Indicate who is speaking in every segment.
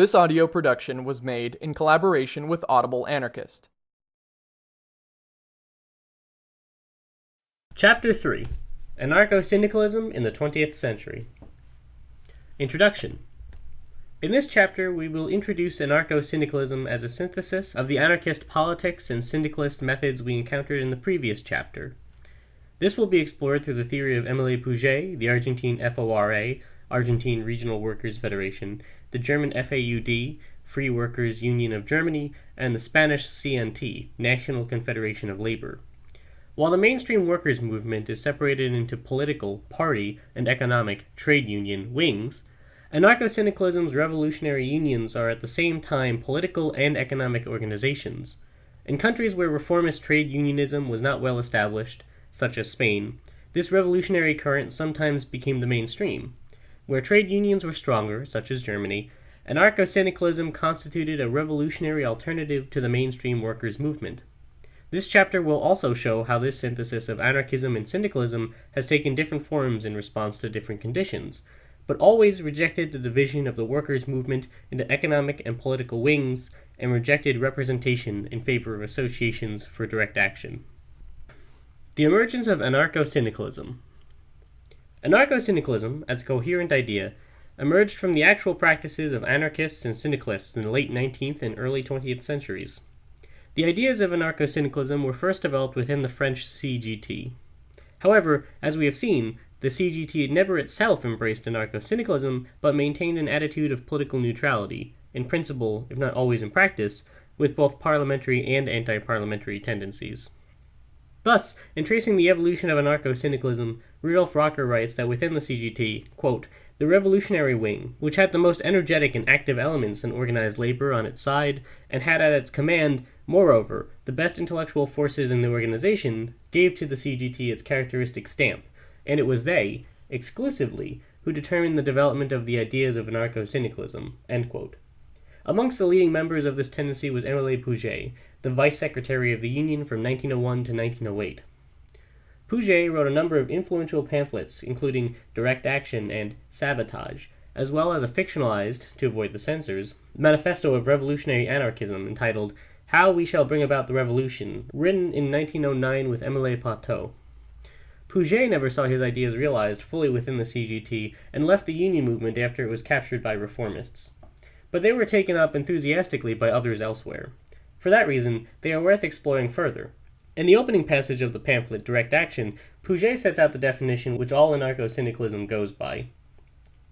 Speaker 1: This audio production was made in collaboration with Audible Anarchist.
Speaker 2: Chapter 3 Anarcho Syndicalism in the 20th Century Introduction In this chapter, we will introduce anarcho syndicalism as a synthesis of the anarchist politics and syndicalist methods we encountered in the previous chapter. This will be explored through the theory of Émile Pouget, the Argentine FORA, Argentine Regional Workers Federation, the German FAUD, Free Workers Union of Germany, and the Spanish CNT, National Confederation of Labor. While the mainstream workers' movement is separated into political, party, and economic, trade union wings, anarcho syndicalism's revolutionary unions are at the same time political and economic organizations. In countries where reformist trade unionism was not well established, such as Spain, this revolutionary current sometimes became the mainstream. Where trade unions were stronger, such as Germany, anarcho syndicalism constituted a revolutionary alternative to the mainstream workers' movement. This chapter will also show how this synthesis of anarchism and syndicalism has taken different forms in response to different conditions, but always rejected the division of the workers' movement into economic and political wings and rejected representation in favor of associations for direct action. The emergence of anarcho syndicalism. Anarcho syndicalism, as a coherent idea, emerged from the actual practices of anarchists and syndicalists in the late 19th and early 20th centuries. The ideas of anarcho syndicalism were first developed within the French CGT. However, as we have seen, the CGT never itself embraced anarcho syndicalism, but maintained an attitude of political neutrality, in principle, if not always in practice, with both parliamentary and anti parliamentary tendencies. Thus, in tracing the evolution of anarcho syndicalism, Rudolf Rocker writes that within the CGT, quote, the revolutionary wing, which had the most energetic and active elements in organized labor on its side, and had at its command, moreover, the best intellectual forces in the organization, gave to the CGT its characteristic stamp, and it was they, exclusively, who determined the development of the ideas of anarcho syndicalism. Amongst the leading members of this tendency was Émile Pouget, the vice secretary of the Union from 1901 to 1908. Pouget wrote a number of influential pamphlets, including Direct Action and Sabotage, as well as a fictionalized, to avoid the censors, manifesto of revolutionary anarchism entitled How We Shall Bring About the Revolution, written in 1909 with Emile Pataud. Pouget never saw his ideas realized fully within the CGT and left the Union movement after it was captured by reformists. But they were taken up enthusiastically by others elsewhere. For that reason, they are worth exploring further, in the opening passage of the pamphlet Direct Action, Pouget sets out the definition which all anarcho syndicalism goes by.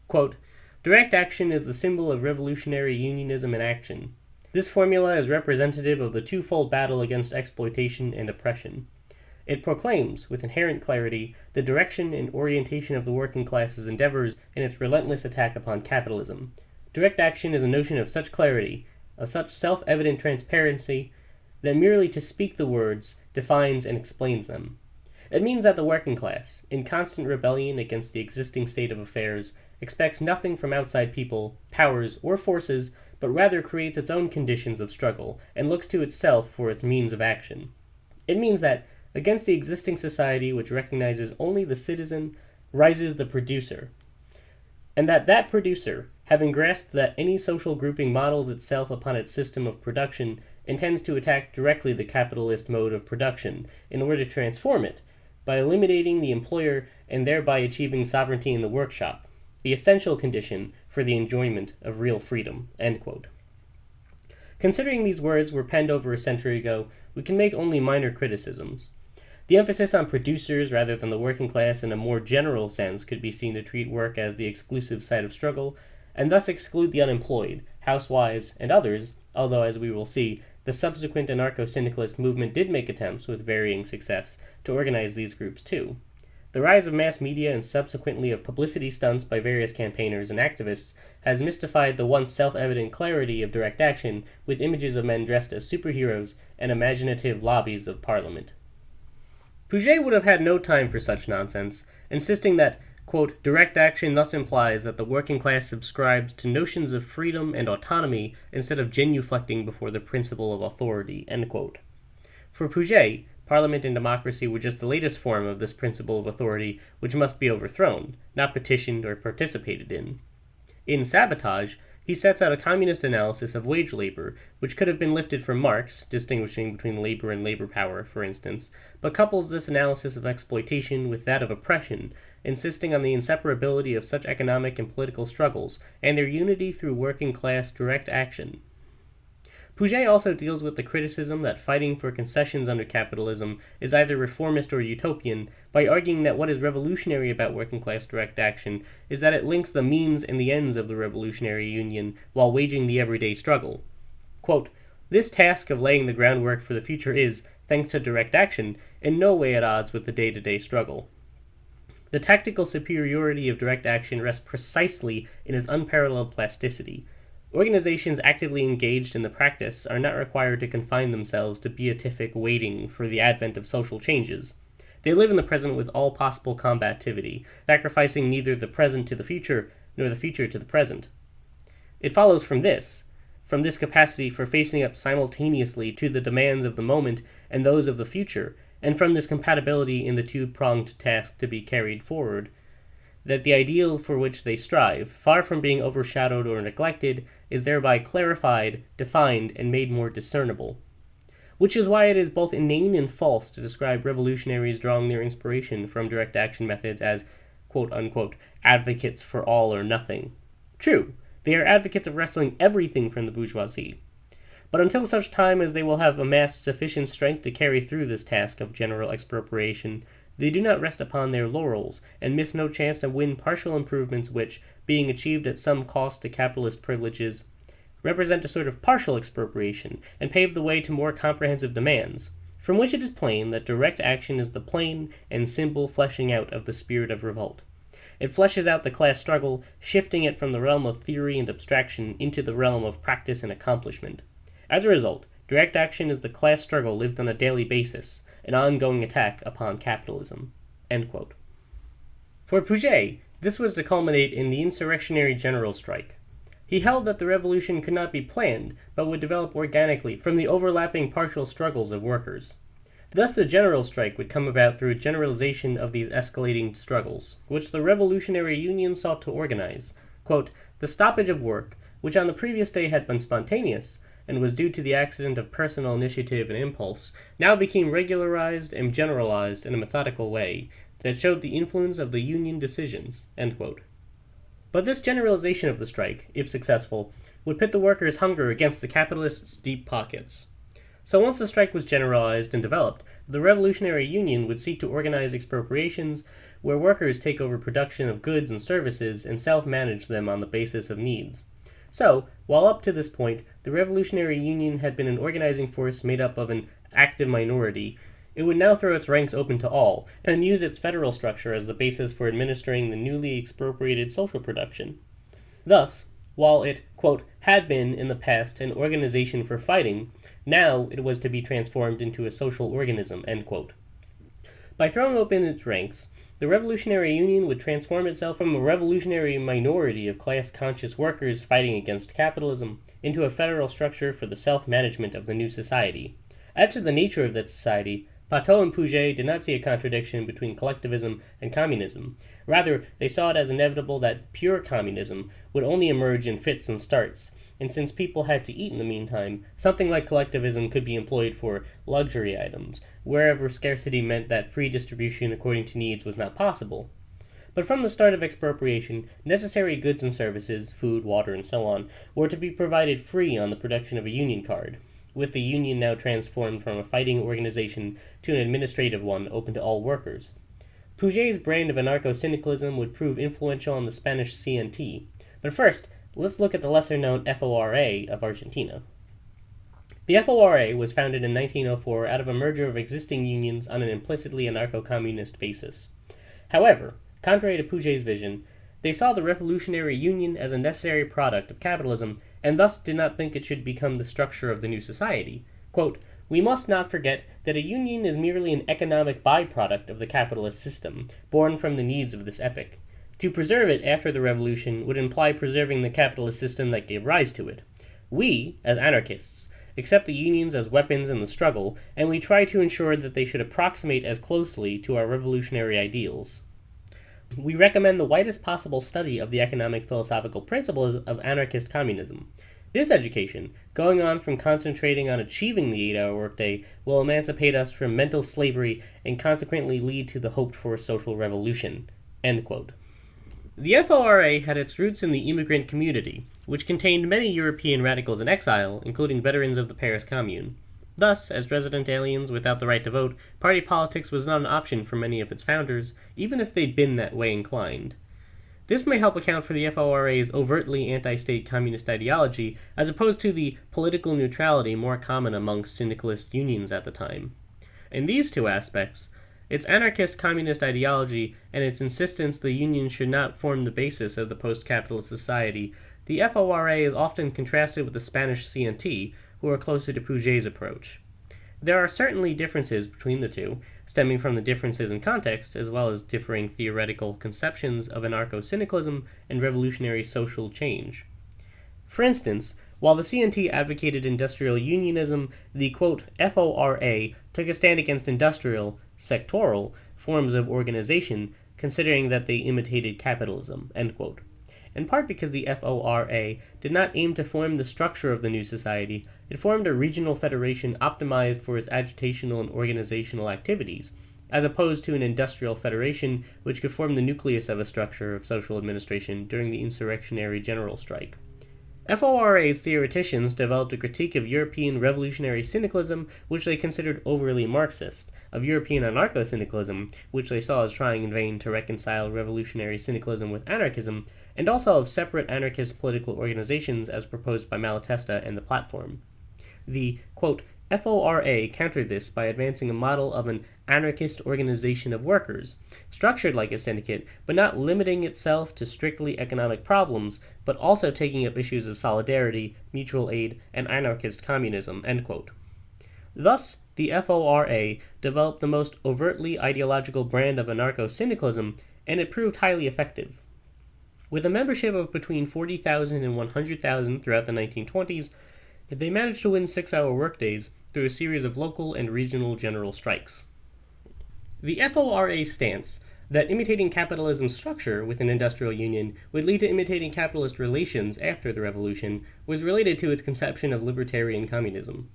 Speaker 2: Quote, Direct action is the symbol of revolutionary unionism in action. This formula is representative of the twofold battle against exploitation and oppression. It proclaims, with inherent clarity, the direction and orientation of the working class's endeavors in its relentless attack upon capitalism. Direct action is a notion of such clarity, of such self evident transparency, that merely to speak the words defines and explains them. It means that the working class, in constant rebellion against the existing state of affairs, expects nothing from outside people, powers, or forces, but rather creates its own conditions of struggle and looks to itself for its means of action. It means that, against the existing society which recognizes only the citizen, rises the producer, and that that producer, having grasped that any social grouping models itself upon its system of production, intends to attack directly the capitalist mode of production in order to transform it by eliminating the employer and thereby achieving sovereignty in the workshop, the essential condition for the enjoyment of real freedom. Considering these words were penned over a century ago, we can make only minor criticisms. The emphasis on producers rather than the working class in a more general sense could be seen to treat work as the exclusive site of struggle, and thus exclude the unemployed, housewives, and others, although, as we will see, the subsequent anarcho-syndicalist movement did make attempts, with varying success, to organize these groups too. The rise of mass media and subsequently of publicity stunts by various campaigners and activists has mystified the once self-evident clarity of direct action with images of men dressed as superheroes and imaginative lobbies of parliament. Pouget would have had no time for such nonsense, insisting that Quote, direct action thus implies that the working class subscribes to notions of freedom and autonomy instead of genuflecting before the principle of authority. End quote. For Pouget, parliament and democracy were just the latest form of this principle of authority which must be overthrown, not petitioned or participated in. In Sabotage, he sets out a communist analysis of wage labor, which could have been lifted from Marx, distinguishing between labor and labor power, for instance, but couples this analysis of exploitation with that of oppression, insisting on the inseparability of such economic and political struggles, and their unity through working class direct action. Pouget also deals with the criticism that fighting for concessions under capitalism is either reformist or utopian by arguing that what is revolutionary about working class direct action is that it links the means and the ends of the revolutionary union while waging the everyday struggle. Quote, this task of laying the groundwork for the future is, thanks to direct action, in no way at odds with the day to day struggle. The tactical superiority of direct action rests precisely in its unparalleled plasticity Organizations actively engaged in the practice are not required to confine themselves to beatific waiting for the advent of social changes. They live in the present with all possible combativity, sacrificing neither the present to the future nor the future to the present. It follows from this, from this capacity for facing up simultaneously to the demands of the moment and those of the future, and from this compatibility in the two pronged task to be carried forward, that the ideal for which they strive, far from being overshadowed or neglected, is thereby clarified, defined, and made more discernible. Which is why it is both inane and false to describe revolutionaries drawing their inspiration from direct action methods as quote unquote advocates for all or nothing. True, they are advocates of wresting everything from the bourgeoisie. But until such time as they will have amassed sufficient strength to carry through this task of general expropriation, they do not rest upon their laurels, and miss no chance to win partial improvements which, being achieved at some cost to capitalist privileges, represent a sort of partial expropriation, and pave the way to more comprehensive demands, from which it is plain that direct action is the plain and simple fleshing out of the spirit of revolt. It fleshes out the class struggle, shifting it from the realm of theory and abstraction into the realm of practice and accomplishment. As a result, direct action is the class struggle lived on a daily basis, an ongoing attack upon capitalism. For Pouget, this was to culminate in the insurrectionary general strike. He held that the revolution could not be planned, but would develop organically from the overlapping partial struggles of workers. Thus, the general strike would come about through a generalization of these escalating struggles, which the Revolutionary Union sought to organize. Quote, the stoppage of work, which on the previous day had been spontaneous, and was due to the accident of personal initiative and impulse, now became regularized and generalized in a methodical way that showed the influence of the Union decisions. But this generalization of the strike, if successful, would pit the workers' hunger against the capitalists' deep pockets. So once the strike was generalized and developed, the Revolutionary Union would seek to organize expropriations where workers take over production of goods and services and self manage them on the basis of needs. So, while up to this point, the Revolutionary Union had been an organizing force made up of an active minority, it would now throw its ranks open to all, and use its federal structure as the basis for administering the newly expropriated social production. Thus, while it, quote, had been in the past an organization for fighting, now it was to be transformed into a social organism, By throwing open its ranks, the Revolutionary Union would transform itself from a revolutionary minority of class conscious workers fighting against capitalism into a federal structure for the self management of the new society. As to the nature of that society, Pataud and Pouget did not see a contradiction between collectivism and communism. Rather, they saw it as inevitable that pure communism would only emerge in fits and starts, and since people had to eat in the meantime, something like collectivism could be employed for luxury items, wherever scarcity meant that free distribution according to needs was not possible. But from the start of expropriation, necessary goods and services, food, water, and so on, were to be provided free on the production of a union card, with the union now transformed from a fighting organization to an administrative one open to all workers. Pouget's brand of anarcho syndicalism would prove influential on the Spanish CNT. But first, let's look at the lesser known FORA of Argentina. The FORA was founded in 1904 out of a merger of existing unions on an implicitly anarcho communist basis. However, contrary to Pouget's vision, they saw the Revolutionary Union as a necessary product of capitalism and thus did not think it should become the structure of the new society. Quote, we must not forget that a union is merely an economic byproduct of the capitalist system, born from the needs of this epoch. To preserve it after the revolution would imply preserving the capitalist system that gave rise to it. We, as anarchists, accept the unions as weapons in the struggle, and we try to ensure that they should approximate as closely to our revolutionary ideals. We recommend the widest possible study of the economic philosophical principles of anarchist communism. This education, going on from concentrating on achieving the eight hour workday, will emancipate us from mental slavery and consequently lead to the hoped for social revolution. The FORA had its roots in the immigrant community, which contained many European radicals in exile, including veterans of the Paris Commune. Thus, as resident aliens without the right to vote, party politics was not an option for many of its founders, even if they'd been that way inclined. This may help account for the FORA's overtly anti state communist ideology, as opposed to the political neutrality more common among syndicalist unions at the time. In these two aspects, its anarchist communist ideology and its insistence the union should not form the basis of the post capitalist society, the FORA is often contrasted with the Spanish CNT, who are closer to Pouget's approach. There are certainly differences between the two, stemming from the differences in context, as well as differing theoretical conceptions of anarcho syndicalism and revolutionary social change. For instance, while the CNT advocated industrial unionism, the quote, FORA took a stand against industrial, sectoral forms of organization, considering that they imitated capitalism. In part because the FORA did not aim to form the structure of the new society, it formed a regional federation optimized for its agitational and organizational activities, as opposed to an industrial federation which could form the nucleus of a structure of social administration during the insurrectionary general strike. FORA's theoreticians developed a critique of European revolutionary syndicalism, which they considered overly Marxist, of European anarcho syndicalism, which they saw as trying in vain to reconcile revolutionary syndicalism with anarchism, and also of separate anarchist political organizations as proposed by Malatesta and the Platform. The, quote, FORA countered this by advancing a model of an anarchist organization of workers, structured like a syndicate, but not limiting itself to strictly economic problems, but also taking up issues of solidarity, mutual aid, and anarchist communism. Thus, the FORA developed the most overtly ideological brand of anarcho syndicalism, and it proved highly effective. With a membership of between 40,000 and 100,000 throughout the 1920s, they managed to win six hour workdays through a series of local and regional general strikes. The FORA's stance that imitating capitalism's structure with an industrial union would lead to imitating capitalist relations after the revolution was related to its conception of libertarian communism.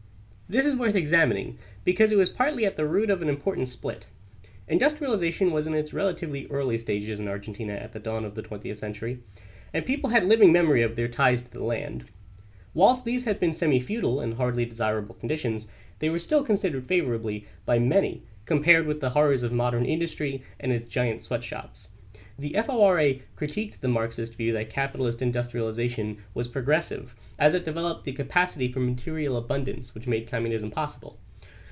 Speaker 2: This is worth examining because it was partly at the root of an important split. Industrialization was in its relatively early stages in Argentina at the dawn of the 20th century, and people had living memory of their ties to the land. Whilst these had been semi feudal and hardly desirable conditions, they were still considered favorably by many compared with the horrors of modern industry and its giant sweatshops. The FORA critiqued the Marxist view that capitalist industrialization was progressive, as it developed the capacity for material abundance which made communism possible.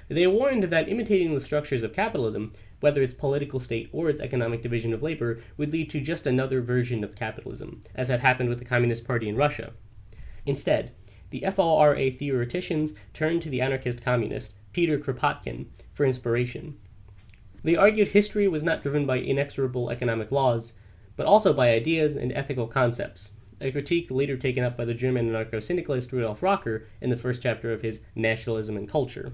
Speaker 2: They warned that imitating the structures of capitalism, whether its political state or its economic division of labor, would lead to just another version of capitalism, as had happened with the Communist Party in Russia. Instead, the FORA theoreticians turned to the anarchist communist, Peter Kropotkin, for inspiration. They argued history was not driven by inexorable economic laws, but also by ideas and ethical concepts, a critique later taken up by the German anarcho syndicalist Rudolf Rocker in the first chapter of his Nationalism and Culture.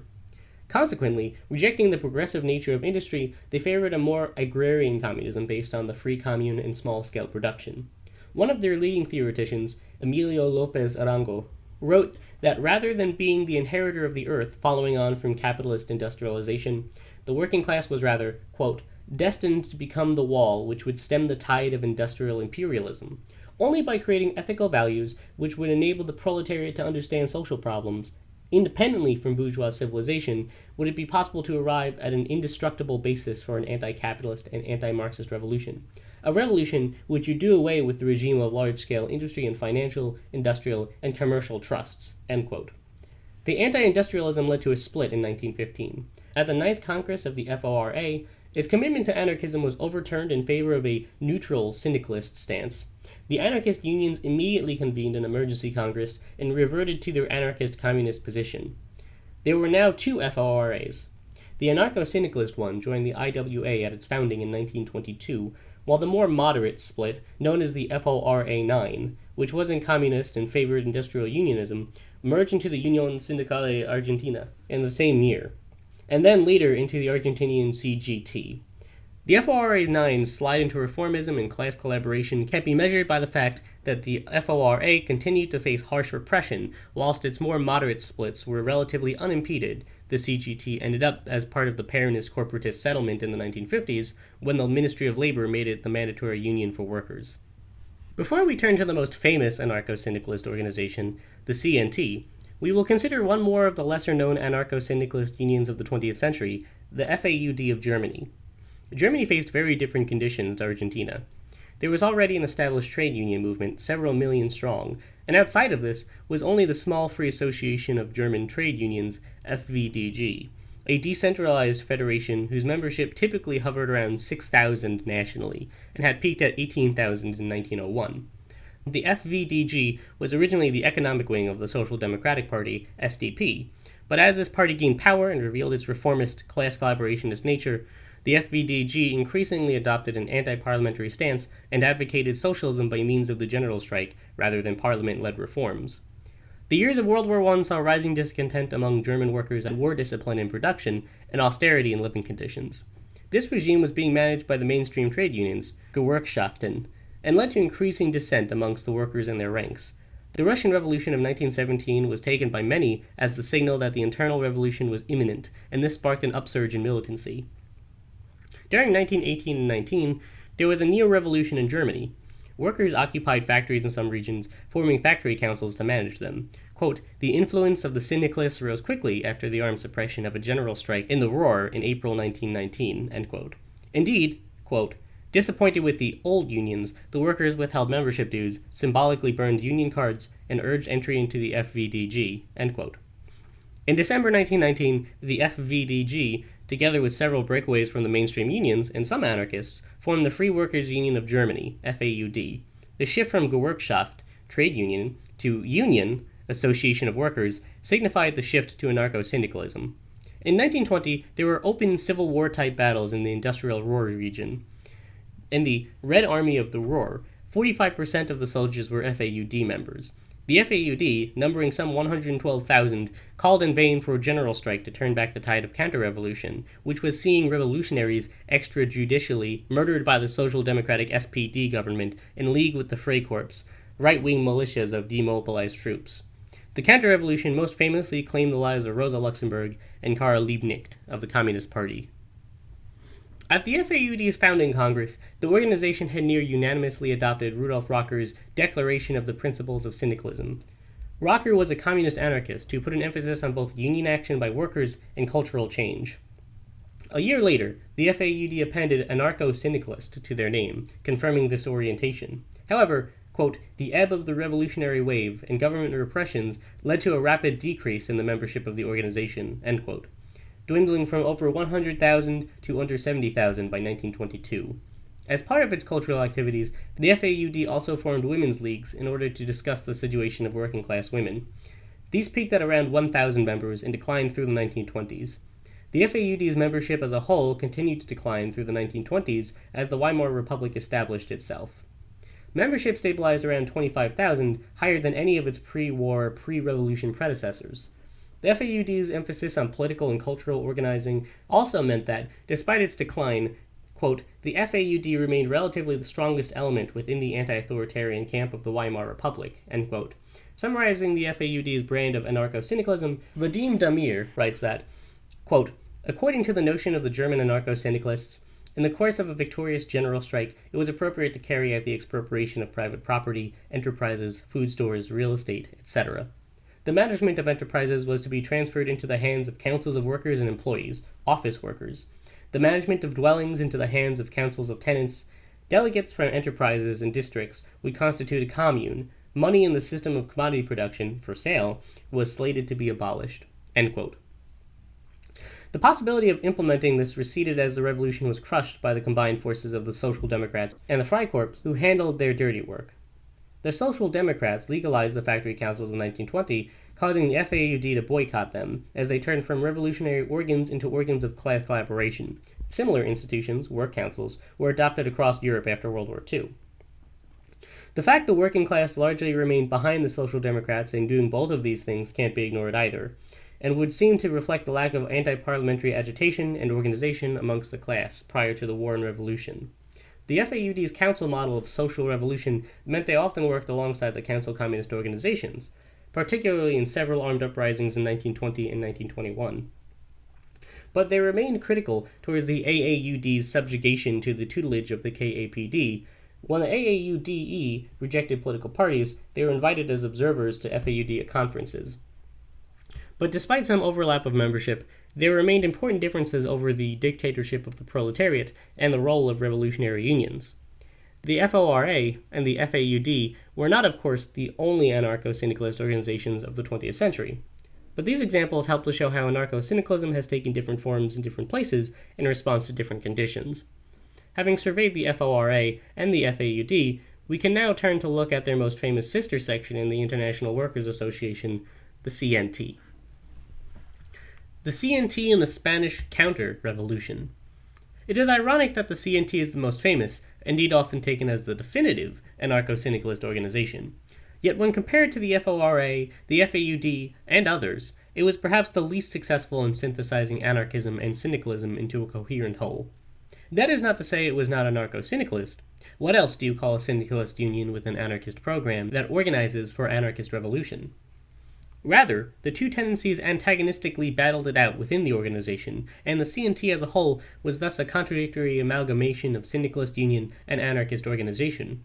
Speaker 2: Consequently, rejecting the progressive nature of industry, they favored a more agrarian communism based on the free commune and small scale production. One of their leading theoreticians, Emilio Lopez Arango, wrote that rather than being the inheritor of the earth following on from capitalist industrialization, the working class was rather, quote, destined to become the wall which would stem the tide of industrial imperialism. Only by creating ethical values which would enable the proletariat to understand social problems, independently from bourgeois civilization, would it be possible to arrive at an indestructible basis for an anti capitalist and anti Marxist revolution a revolution which would do away with the regime of large-scale industry and financial, industrial, and commercial trusts." The anti-industrialism led to a split in 1915. At the Ninth Congress of the FORA, its commitment to anarchism was overturned in favor of a neutral syndicalist stance. The anarchist unions immediately convened an emergency congress and reverted to their anarchist communist position. There were now two FORAs. The anarcho syndicalist one joined the IWA at its founding in 1922, while the more moderate split, known as the FORA 9, which was in communist and favored industrial unionism, merged into the Unión Sindical Argentina in the same year, and then later into the Argentinian CGT. The FORA 9's slide into reformism and class collaboration can be measured by the fact that the FORA continued to face harsh repression, whilst its more moderate splits were relatively unimpeded. The CGT ended up as part of the Peronist corporatist settlement in the 1950s when the Ministry of Labor made it the mandatory union for workers. Before we turn to the most famous anarcho syndicalist organization, the CNT, we will consider one more of the lesser known anarcho syndicalist unions of the 20th century, the FAUD of Germany. Germany faced very different conditions to Argentina. There was already an established trade union movement, several million strong, and outside of this was only the small Free Association of German Trade Unions, FVDG, a decentralized federation whose membership typically hovered around 6,000 nationally and had peaked at 18,000 in 1901. The FVDG was originally the economic wing of the Social Democratic Party, SDP, but as this party gained power and revealed its reformist, class collaborationist nature, the FVDG increasingly adopted an anti parliamentary stance and advocated socialism by means of the general strike rather than parliament led reforms. The years of World War I saw rising discontent among German workers at war discipline in production and austerity in living conditions. This regime was being managed by the mainstream trade unions, Gewerkschaften, and led to increasing dissent amongst the workers in their ranks. The Russian Revolution of 1917 was taken by many as the signal that the internal revolution was imminent, and this sparked an upsurge in militancy. During 1918 and 19, there was a neo revolution in Germany. Workers occupied factories in some regions, forming factory councils to manage them. Quote, the influence of the syndicalists rose quickly after the armed suppression of a general strike in the Ruhr in April 1919. End quote. Indeed, quote, disappointed with the old unions, the workers withheld membership dues, symbolically burned union cards, and urged entry into the FVDG. In December 1919, the FVDG together with several breakaways from the mainstream unions and some anarchists, formed the Free Workers Union of Germany, FAUD. The shift from Gewerkschaft, trade union, to Union, Association of Workers, signified the shift to anarcho syndicalism. In 1920, there were open Civil War type battles in the industrial Ruhr region. In the Red Army of the Ruhr, 45% of the soldiers were FAUD members. The FAUD, numbering some 112,000, called in vain for a general strike to turn back the tide of counter-revolution, which was seeing revolutionaries extrajudicially murdered by the Social Democratic SPD government in league with the Freikorps, right-wing militias of demobilized troops. The counter-revolution most famously claimed the lives of Rosa Luxemburg and Karl Liebknecht of the Communist Party. At the FAUD's founding Congress, the organization had near unanimously adopted Rudolf Rocker's Declaration of the Principles of Syndicalism. Rocker was a communist anarchist who put an emphasis on both union action by workers and cultural change. A year later, the FAUD appended anarcho syndicalist to their name, confirming this orientation. However, quote, the ebb of the revolutionary wave and government repressions led to a rapid decrease in the membership of the organization, end quote dwindling from over 100,000 to under 70,000 by 1922. As part of its cultural activities, the FAUD also formed women's leagues in order to discuss the situation of working class women. These peaked at around 1,000 members and declined through the 1920s. The FAUD's membership as a whole continued to decline through the 1920s as the Weimar Republic established itself. Membership stabilized around 25,000, higher than any of its pre war, pre revolution predecessors. The FAUD's emphasis on political and cultural organizing also meant that, despite its decline, quote, the FAUD remained relatively the strongest element within the anti-authoritarian camp of the Weimar Republic, end quote. Summarizing the FAUD's brand of anarcho-syndicalism, Vadim Damier writes that, quote, according to the notion of the German anarcho-syndicalists, in the course of a victorious general strike, it was appropriate to carry out the expropriation of private property, enterprises, food stores, real estate, etc. The management of enterprises was to be transferred into the hands of councils of workers and employees, office workers. The management of dwellings into the hands of councils of tenants. Delegates from enterprises and districts would constitute a commune. Money in the system of commodity production, for sale, was slated to be abolished. The possibility of implementing this receded as the revolution was crushed by the combined forces of the Social Democrats and the Freikorps, who handled their dirty work. The Social Democrats legalized the factory councils in 1920, causing the FAUD to boycott them, as they turned from revolutionary organs into organs of class collaboration. Similar institutions, work councils, were adopted across Europe after World War II. The fact the working class largely remained behind the Social Democrats in doing both of these things can't be ignored either. and would seem to reflect the lack of anti parliamentary agitation and organization amongst the class prior to the War and Revolution. The FAUD's council model of social revolution meant they often worked alongside the council communist organizations, particularly in several armed uprisings in 1920 and 1921. But they remained critical towards the AAUD's subjugation to the tutelage of the KAPD. When the AAUDE rejected political parties, they were invited as observers to FAUD conferences. But despite some overlap of membership, there remained important differences over the dictatorship of the proletariat and the role of revolutionary unions. The FORA and the FAUD were not, of course, the only anarcho syndicalist organizations of the 20th century. But these examples help to show how anarcho syndicalism has taken different forms in different places in response to different conditions. Having surveyed the FORA and the FAUD, we can now turn to look at their most famous sister section in the International Workers Association, the CNT. The CNT and the Spanish Counter Revolution. It is ironic that the CNT is the most famous, indeed often taken as the definitive, anarcho syndicalist organization. Yet when compared to the FORA, the FAUD, and others, it was perhaps the least successful in synthesizing anarchism and syndicalism into a coherent whole. That is not to say it was not anarcho syndicalist. What else do you call a syndicalist union with an anarchist program that organizes for anarchist revolution? Rather, the two tendencies antagonistically battled it out within the organization, and the CNT as a whole was thus a contradictory amalgamation of syndicalist union and anarchist organization.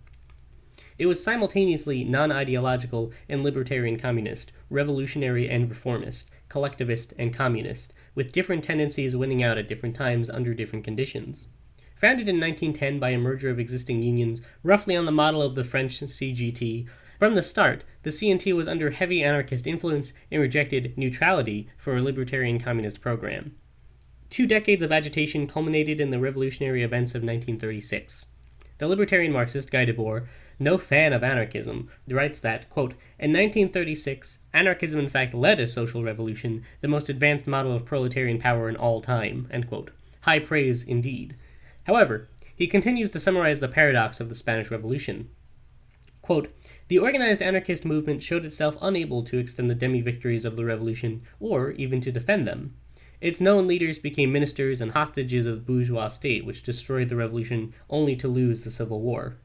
Speaker 2: It was simultaneously non ideological and libertarian communist, revolutionary and reformist, collectivist and communist, with different tendencies winning out at different times under different conditions. Founded in 1910 by a merger of existing unions, roughly on the model of the French CGT, from the start, the CNT was under heavy anarchist influence and rejected neutrality for a libertarian communist program. Two decades of agitation culminated in the revolutionary events of 1936. The libertarian Marxist Guy Debord, no fan of anarchism, writes that, quote, In 1936, anarchism in fact led a social revolution, the most advanced model of proletarian power in all time. High praise indeed. However, he continues to summarize the paradox of the Spanish Revolution. Quote, the organized anarchist movement showed itself unable to extend the demi victories of the revolution, or even to defend them. Its known leaders became ministers and hostages of the bourgeois state, which destroyed the revolution only to lose the Civil War.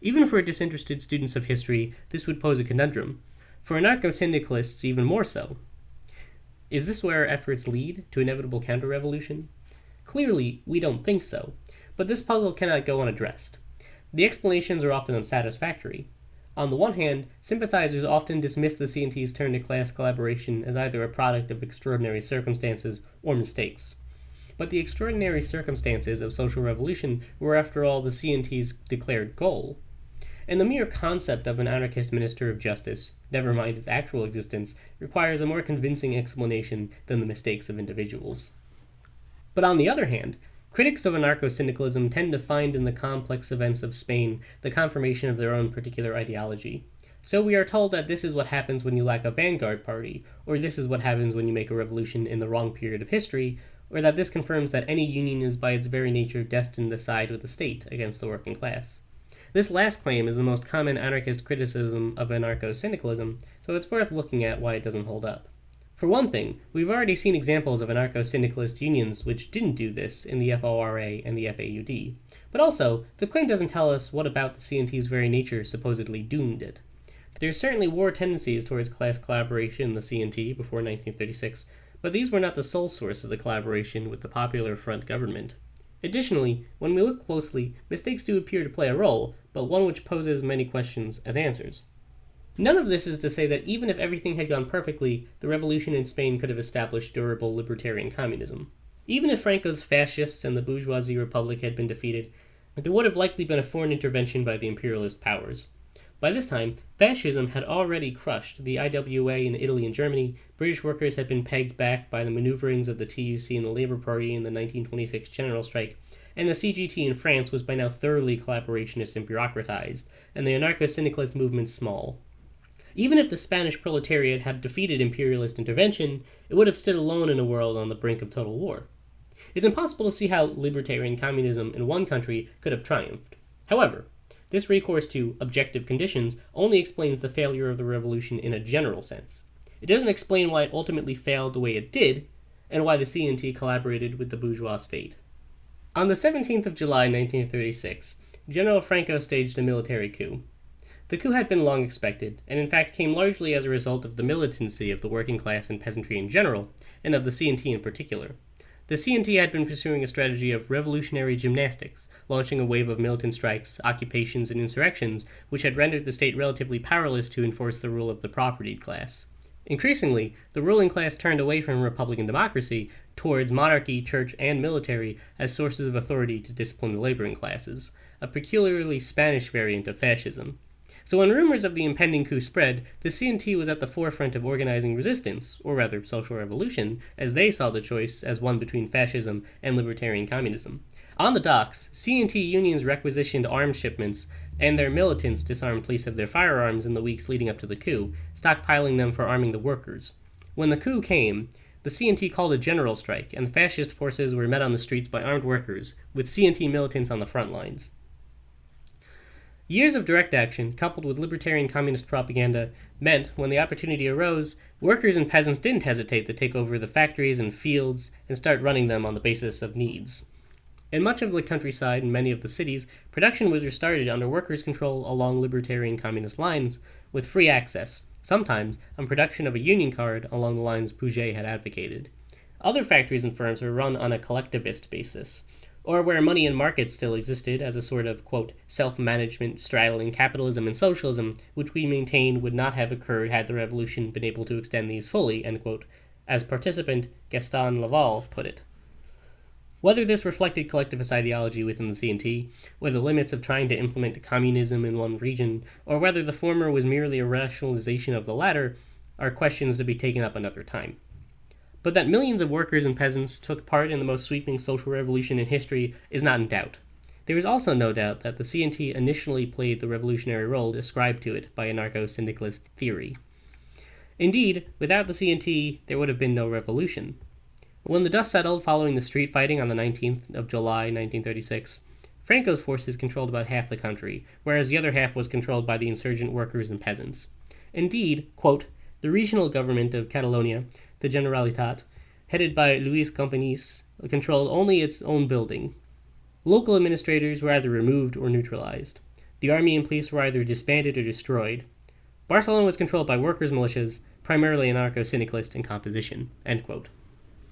Speaker 2: Even for disinterested students of history, this would pose a conundrum. For anarcho syndicalists, even more so. Is this where our efforts lead to inevitable counter revolution? Clearly, we don't think so, but this puzzle cannot go unaddressed. The explanations are often unsatisfactory. On the one hand, sympathizers often dismiss the CNT's turn to class collaboration as either a product of extraordinary circumstances or mistakes. But the extraordinary circumstances of social revolution were, after all, the CNT's declared goal. And the mere concept of an anarchist minister of justice, never mind its actual existence, requires a more convincing explanation than the mistakes of individuals. But on the other hand, Critics of anarcho syndicalism tend to find in the complex events of Spain the confirmation of their own particular ideology. So we are told that this is what happens when you lack a vanguard party, or this is what happens when you make a revolution in the wrong period of history, or that this confirms that any union is by its very nature destined to side with the state against the working class. This last claim is the most common anarchist criticism of anarcho syndicalism, so it's worth looking at why it doesn't hold up. For one thing, we've already seen examples of anarcho syndicalist unions which didn't do this in the FORA and the FAUD. But also, the claim doesn't tell us what about the CNT's very nature supposedly doomed it. There certainly were tendencies towards class collaboration in the CNT before 1936, but these were not the sole source of the collaboration with the Popular Front government. Additionally, when we look closely, mistakes do appear to play a role, but one which poses many questions as answers. None of this is to say that even if everything had gone perfectly, the revolution in Spain could have established durable libertarian communism. Even if Franco's fascists and the bourgeoisie republic had been defeated, there would have likely been a foreign intervention by the imperialist powers. By this time, fascism had already crushed the IWA in Italy and Germany, British workers had been pegged back by the maneuverings of the TUC and the Labour Party in the 1926 general strike, and the CGT in France was by now thoroughly collaborationist and bureaucratized, and the anarcho syndicalist movement small. Even if the Spanish proletariat had defeated imperialist intervention, it would have stood alone in a world on the brink of total war. It's impossible to see how libertarian communism in one country could have triumphed. However, this recourse to objective conditions only explains the failure of the revolution in a general sense. It doesn't explain why it ultimately failed the way it did, and why the CNT collaborated with the bourgeois state. On the 17th of July 1936, General Franco staged a military coup. The coup had been long expected, and in fact came largely as a result of the militancy of the working class and peasantry in general, and of the CNT in particular. The CNT had been pursuing a strategy of revolutionary gymnastics, launching a wave of militant strikes, occupations, and insurrections, which had rendered the state relatively powerless to enforce the rule of the propertied class. Increasingly, the ruling class turned away from republican democracy towards monarchy, church, and military as sources of authority to discipline the laboring classes, a peculiarly Spanish variant of fascism. So when rumors of the impending coup spread, the CNT was at the forefront of organizing resistance, or rather social revolution, as they saw the choice as one between fascism and libertarian communism. On the docks, CNT unions requisitioned arms shipments, and their militants disarmed police of their firearms in the weeks leading up to the coup, stockpiling them for arming the workers. When the coup came, the CNT called a general strike, and the fascist forces were met on the streets by armed workers, with CNT militants on the front lines. Years of direct action, coupled with libertarian communist propaganda, meant, when the opportunity arose, workers and peasants didn't hesitate to take over the factories and fields and start running them on the basis of needs. In much of the countryside and many of the cities, production was restarted under workers' control along libertarian communist lines, with free access, sometimes on production of a union card along the lines Pouget had advocated. Other factories and firms were run on a collectivist basis, or where money and markets still existed as a sort of, quote, self management straddling capitalism and socialism, which we maintain would not have occurred had the revolution been able to extend these fully, end quote, as participant Gaston Leval put it. Whether this reflected collectivist ideology within the CNT, or the limits of trying to implement communism in one region, or whether the former was merely a rationalization of the latter, are questions to be taken up another time but that millions of workers and peasants took part in the most sweeping social revolution in history is not in doubt. There is also no doubt that the CNT initially played the revolutionary role ascribed to it by anarcho syndicalist theory. Indeed, without the CNT, there would have been no revolution. When the dust settled following the street fighting on the 19th of July 1936, Franco's forces controlled about half the country, whereas the other half was controlled by the insurgent workers and peasants. Indeed, quote, the regional government of Catalonia the Generalitat, headed by Luis Companys, controlled only its own building. Local administrators were either removed or neutralized. The army and police were either disbanded or destroyed. Barcelona was controlled by workers' militias, primarily anarcho syndicalist in composition.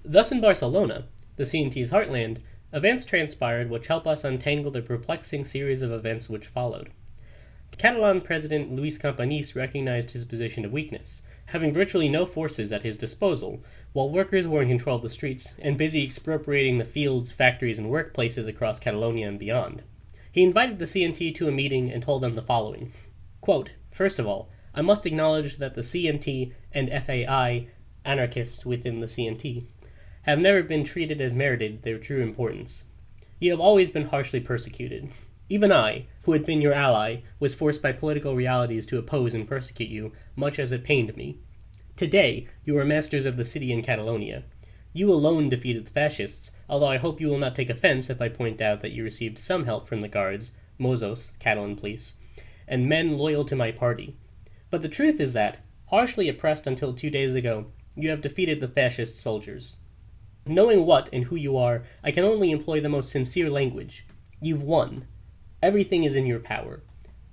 Speaker 2: Thus, in Barcelona, the CNT's heartland, events transpired which help us untangle the perplexing series of events which followed. Catalan President Luis Companys recognized his position of weakness having virtually no forces at his disposal, while workers were in control of the streets and busy expropriating the fields, factories, and workplaces across Catalonia and beyond. He invited the CNT to a meeting and told them the following Quote, First of all, I must acknowledge that the CNT and FAI, anarchists within the CNT, have never been treated as merited their true importance. You have always been harshly persecuted. Even I, who had been your ally, was forced by political realities to oppose and persecute you, much as it pained me. Today, you are masters of the city in Catalonia. You alone defeated the fascists, although I hope you will not take offense if I point out that you received some help from the guards, Mossos, Catalan police, and men loyal to my party. But the truth is that, harshly oppressed until two days ago, you have defeated the fascist soldiers. Knowing what and who you are, I can only employ the most sincere language. You've won. Everything is in your power.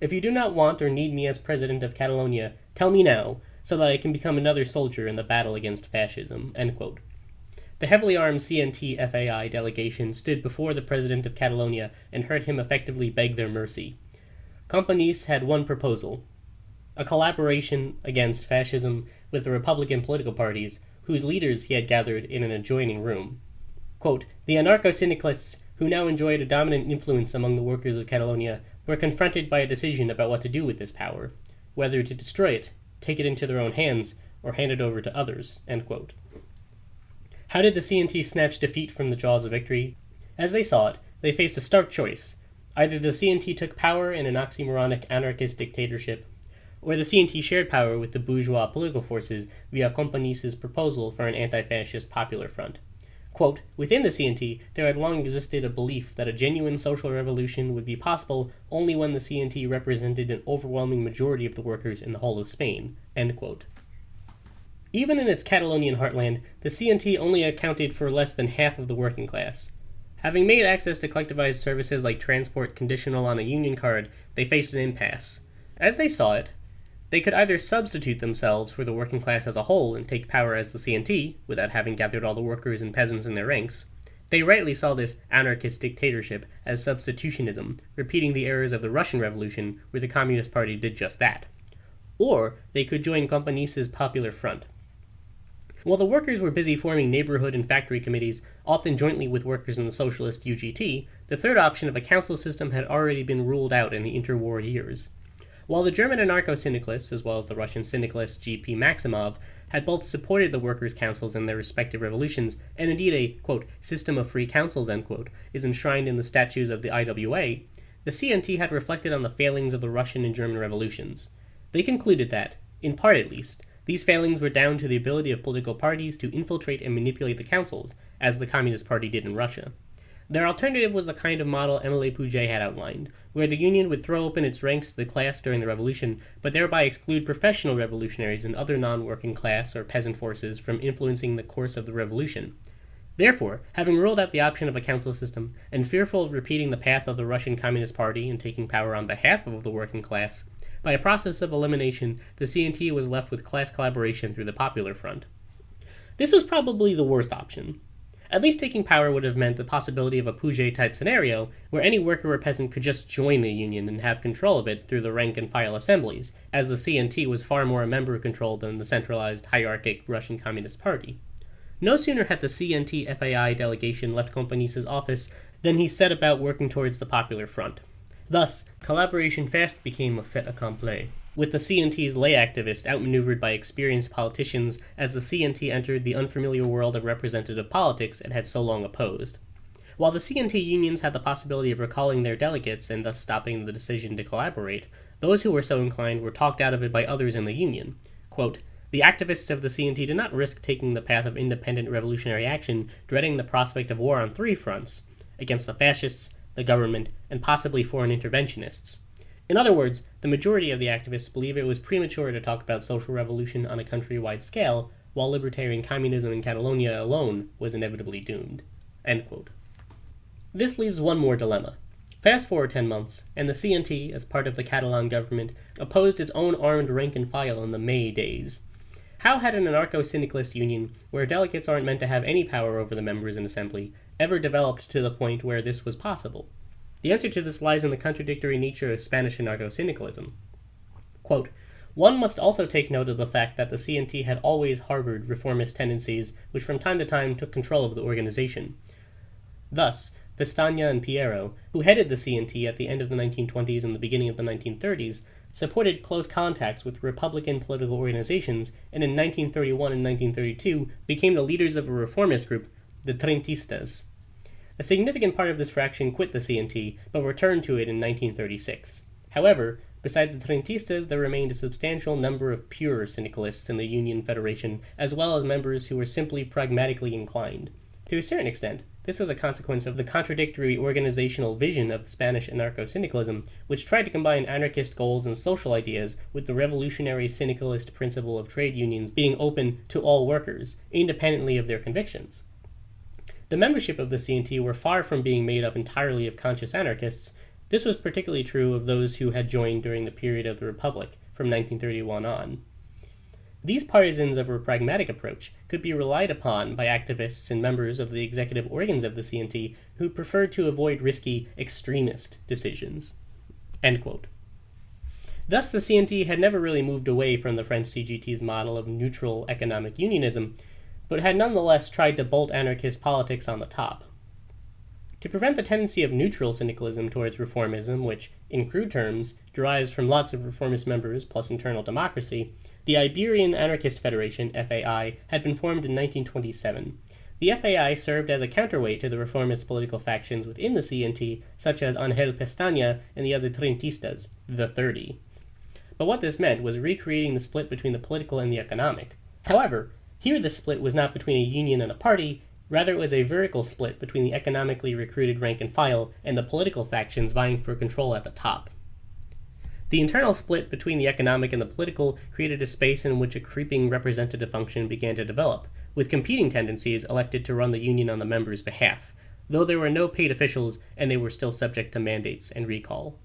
Speaker 2: If you do not want or need me as president of Catalonia, tell me now, so that I can become another soldier in the battle against fascism. The heavily armed CNT FAI delegation stood before the president of Catalonia and heard him effectively beg their mercy. Companys had one proposal a collaboration against fascism with the Republican political parties, whose leaders he had gathered in an adjoining room. Quote, the anarcho syndicalists who now enjoyed a dominant influence among the workers of Catalonia, were confronted by a decision about what to do with this power, whether to destroy it, take it into their own hands, or hand it over to others. How did the CNT snatch defeat from the jaws of victory? As they saw it, they faced a stark choice. Either the CNT took power in an oxymoronic anarchist dictatorship, or the CNT shared power with the bourgeois political forces via Companys' proposal for an anti fascist popular front. Quote, Within the CNT, there had long existed a belief that a genuine social revolution would be possible only when the CNT represented an overwhelming majority of the workers in the whole of Spain. End quote. Even in its Catalonian heartland, the CNT only accounted for less than half of the working class. Having made access to collectivized services like transport conditional on a union card, they faced an impasse. As they saw it, they could either substitute themselves for the working class as a whole and take power as the CNT, without having gathered all the workers and peasants in their ranks. They rightly saw this anarchist dictatorship as substitutionism, repeating the errors of the Russian Revolution, where the Communist Party did just that. Or they could join Companys's Popular Front. While the workers were busy forming neighborhood and factory committees, often jointly with workers in the socialist UGT, the third option of a council system had already been ruled out in the interwar years. While the German anarcho syndicalists, as well as the Russian syndicalist G.P. Maximov, had both supported the workers' councils in their respective revolutions, and indeed a quote, system of free councils quote, is enshrined in the statutes of the IWA, the CNT had reflected on the failings of the Russian and German revolutions. They concluded that, in part at least, these failings were down to the ability of political parties to infiltrate and manipulate the councils, as the Communist Party did in Russia. Their alternative was the kind of model Emile Pouget had outlined, where the Union would throw open its ranks to the class during the revolution, but thereby exclude professional revolutionaries and other non working class or peasant forces from influencing the course of the revolution. Therefore, having ruled out the option of a council system, and fearful of repeating the path of the Russian Communist Party and taking power on behalf of the working class, by a process of elimination, the CNT was left with class collaboration through the Popular Front. This was probably the worst option. At least taking power would have meant the possibility of a Pouget-type scenario, where any worker or peasant could just join the union and have control of it through the rank and file assemblies, as the CNT was far more a member controlled than the centralized, hierarchic Russian Communist Party. No sooner had the CNT FAI delegation left Companys's office than he set about working towards the Popular Front. Thus, collaboration fast became a fait accompli, with the CNT's lay activists outmaneuvered by experienced politicians as the CNT entered the unfamiliar world of representative politics it had so long opposed. While the CNT unions had the possibility of recalling their delegates and thus stopping the decision to collaborate, those who were so inclined were talked out of it by others in the union. Quote, the activists of the CNT did not risk taking the path of independent revolutionary action, dreading the prospect of war on three fronts against the fascists, the government, and possibly foreign interventionists. In other words, the majority of the activists believe it was premature to talk about social revolution on a countrywide scale, while libertarian communism in Catalonia alone was inevitably doomed. This leaves one more dilemma. Fast forward 10 months, and the CNT, as part of the Catalan government, opposed its own armed rank and file in the May days. How had an anarcho syndicalist union, where delegates aren't meant to have any power over the members in assembly, ever developed to the point where this was possible? The answer to this lies in the contradictory nature of Spanish anarcho syndicalism. Quote, one must also take note of the fact that the CNT had always harbored reformist tendencies which from time to time took control of the organization. Thus, Pestaña and Peiró, who headed the CNT at the end of the 1920s and the beginning of the 1930s, supported close contacts with Republican political organizations and in 1931 and 1932 became the leaders of a reformist group, the Trentistas. A significant part of this fraction quit the CNT, but returned to it in 1936. However, besides the Trentistas, there remained a substantial number of pure syndicalists in the Union Federation, as well as members who were simply pragmatically inclined. To a certain extent, this was a consequence of the contradictory organizational vision of Spanish anarcho syndicalism, which tried to combine anarchist goals and social ideas with the revolutionary syndicalist principle of trade unions being open to all workers, independently of their convictions. The membership of the CNT were far from being made up entirely of conscious anarchists. This was particularly true of those who had joined during the period of the Republic, from 1931 on. These partisans of a pragmatic approach could be relied upon by activists and members of the executive organs of the CNT who preferred to avoid risky, extremist decisions. Thus, the CNT had never really moved away from the French CGT's model of neutral economic unionism, but had nonetheless tried to bolt anarchist politics on the top. To prevent the tendency of neutral syndicalism towards reformism, which, in crude terms, derives from lots of reformist members plus internal democracy, the Iberian Anarchist Federation, FAI, had been formed in 1927. The FAI served as a counterweight to the reformist political factions within the CNT, such as Angel Pestaña and the other Trentistas, the 30. But what this meant was recreating the split between the political and the economic. However, here the split was not between a union and a party, rather it was a vertical split between the economically recruited rank and file and the political factions vying for control at the top. The internal split between the economic and the political created a space in which a creeping representative function began to develop, with competing tendencies elected to run the union on the members' behalf, though there were no paid officials and they were still subject to mandates and recall.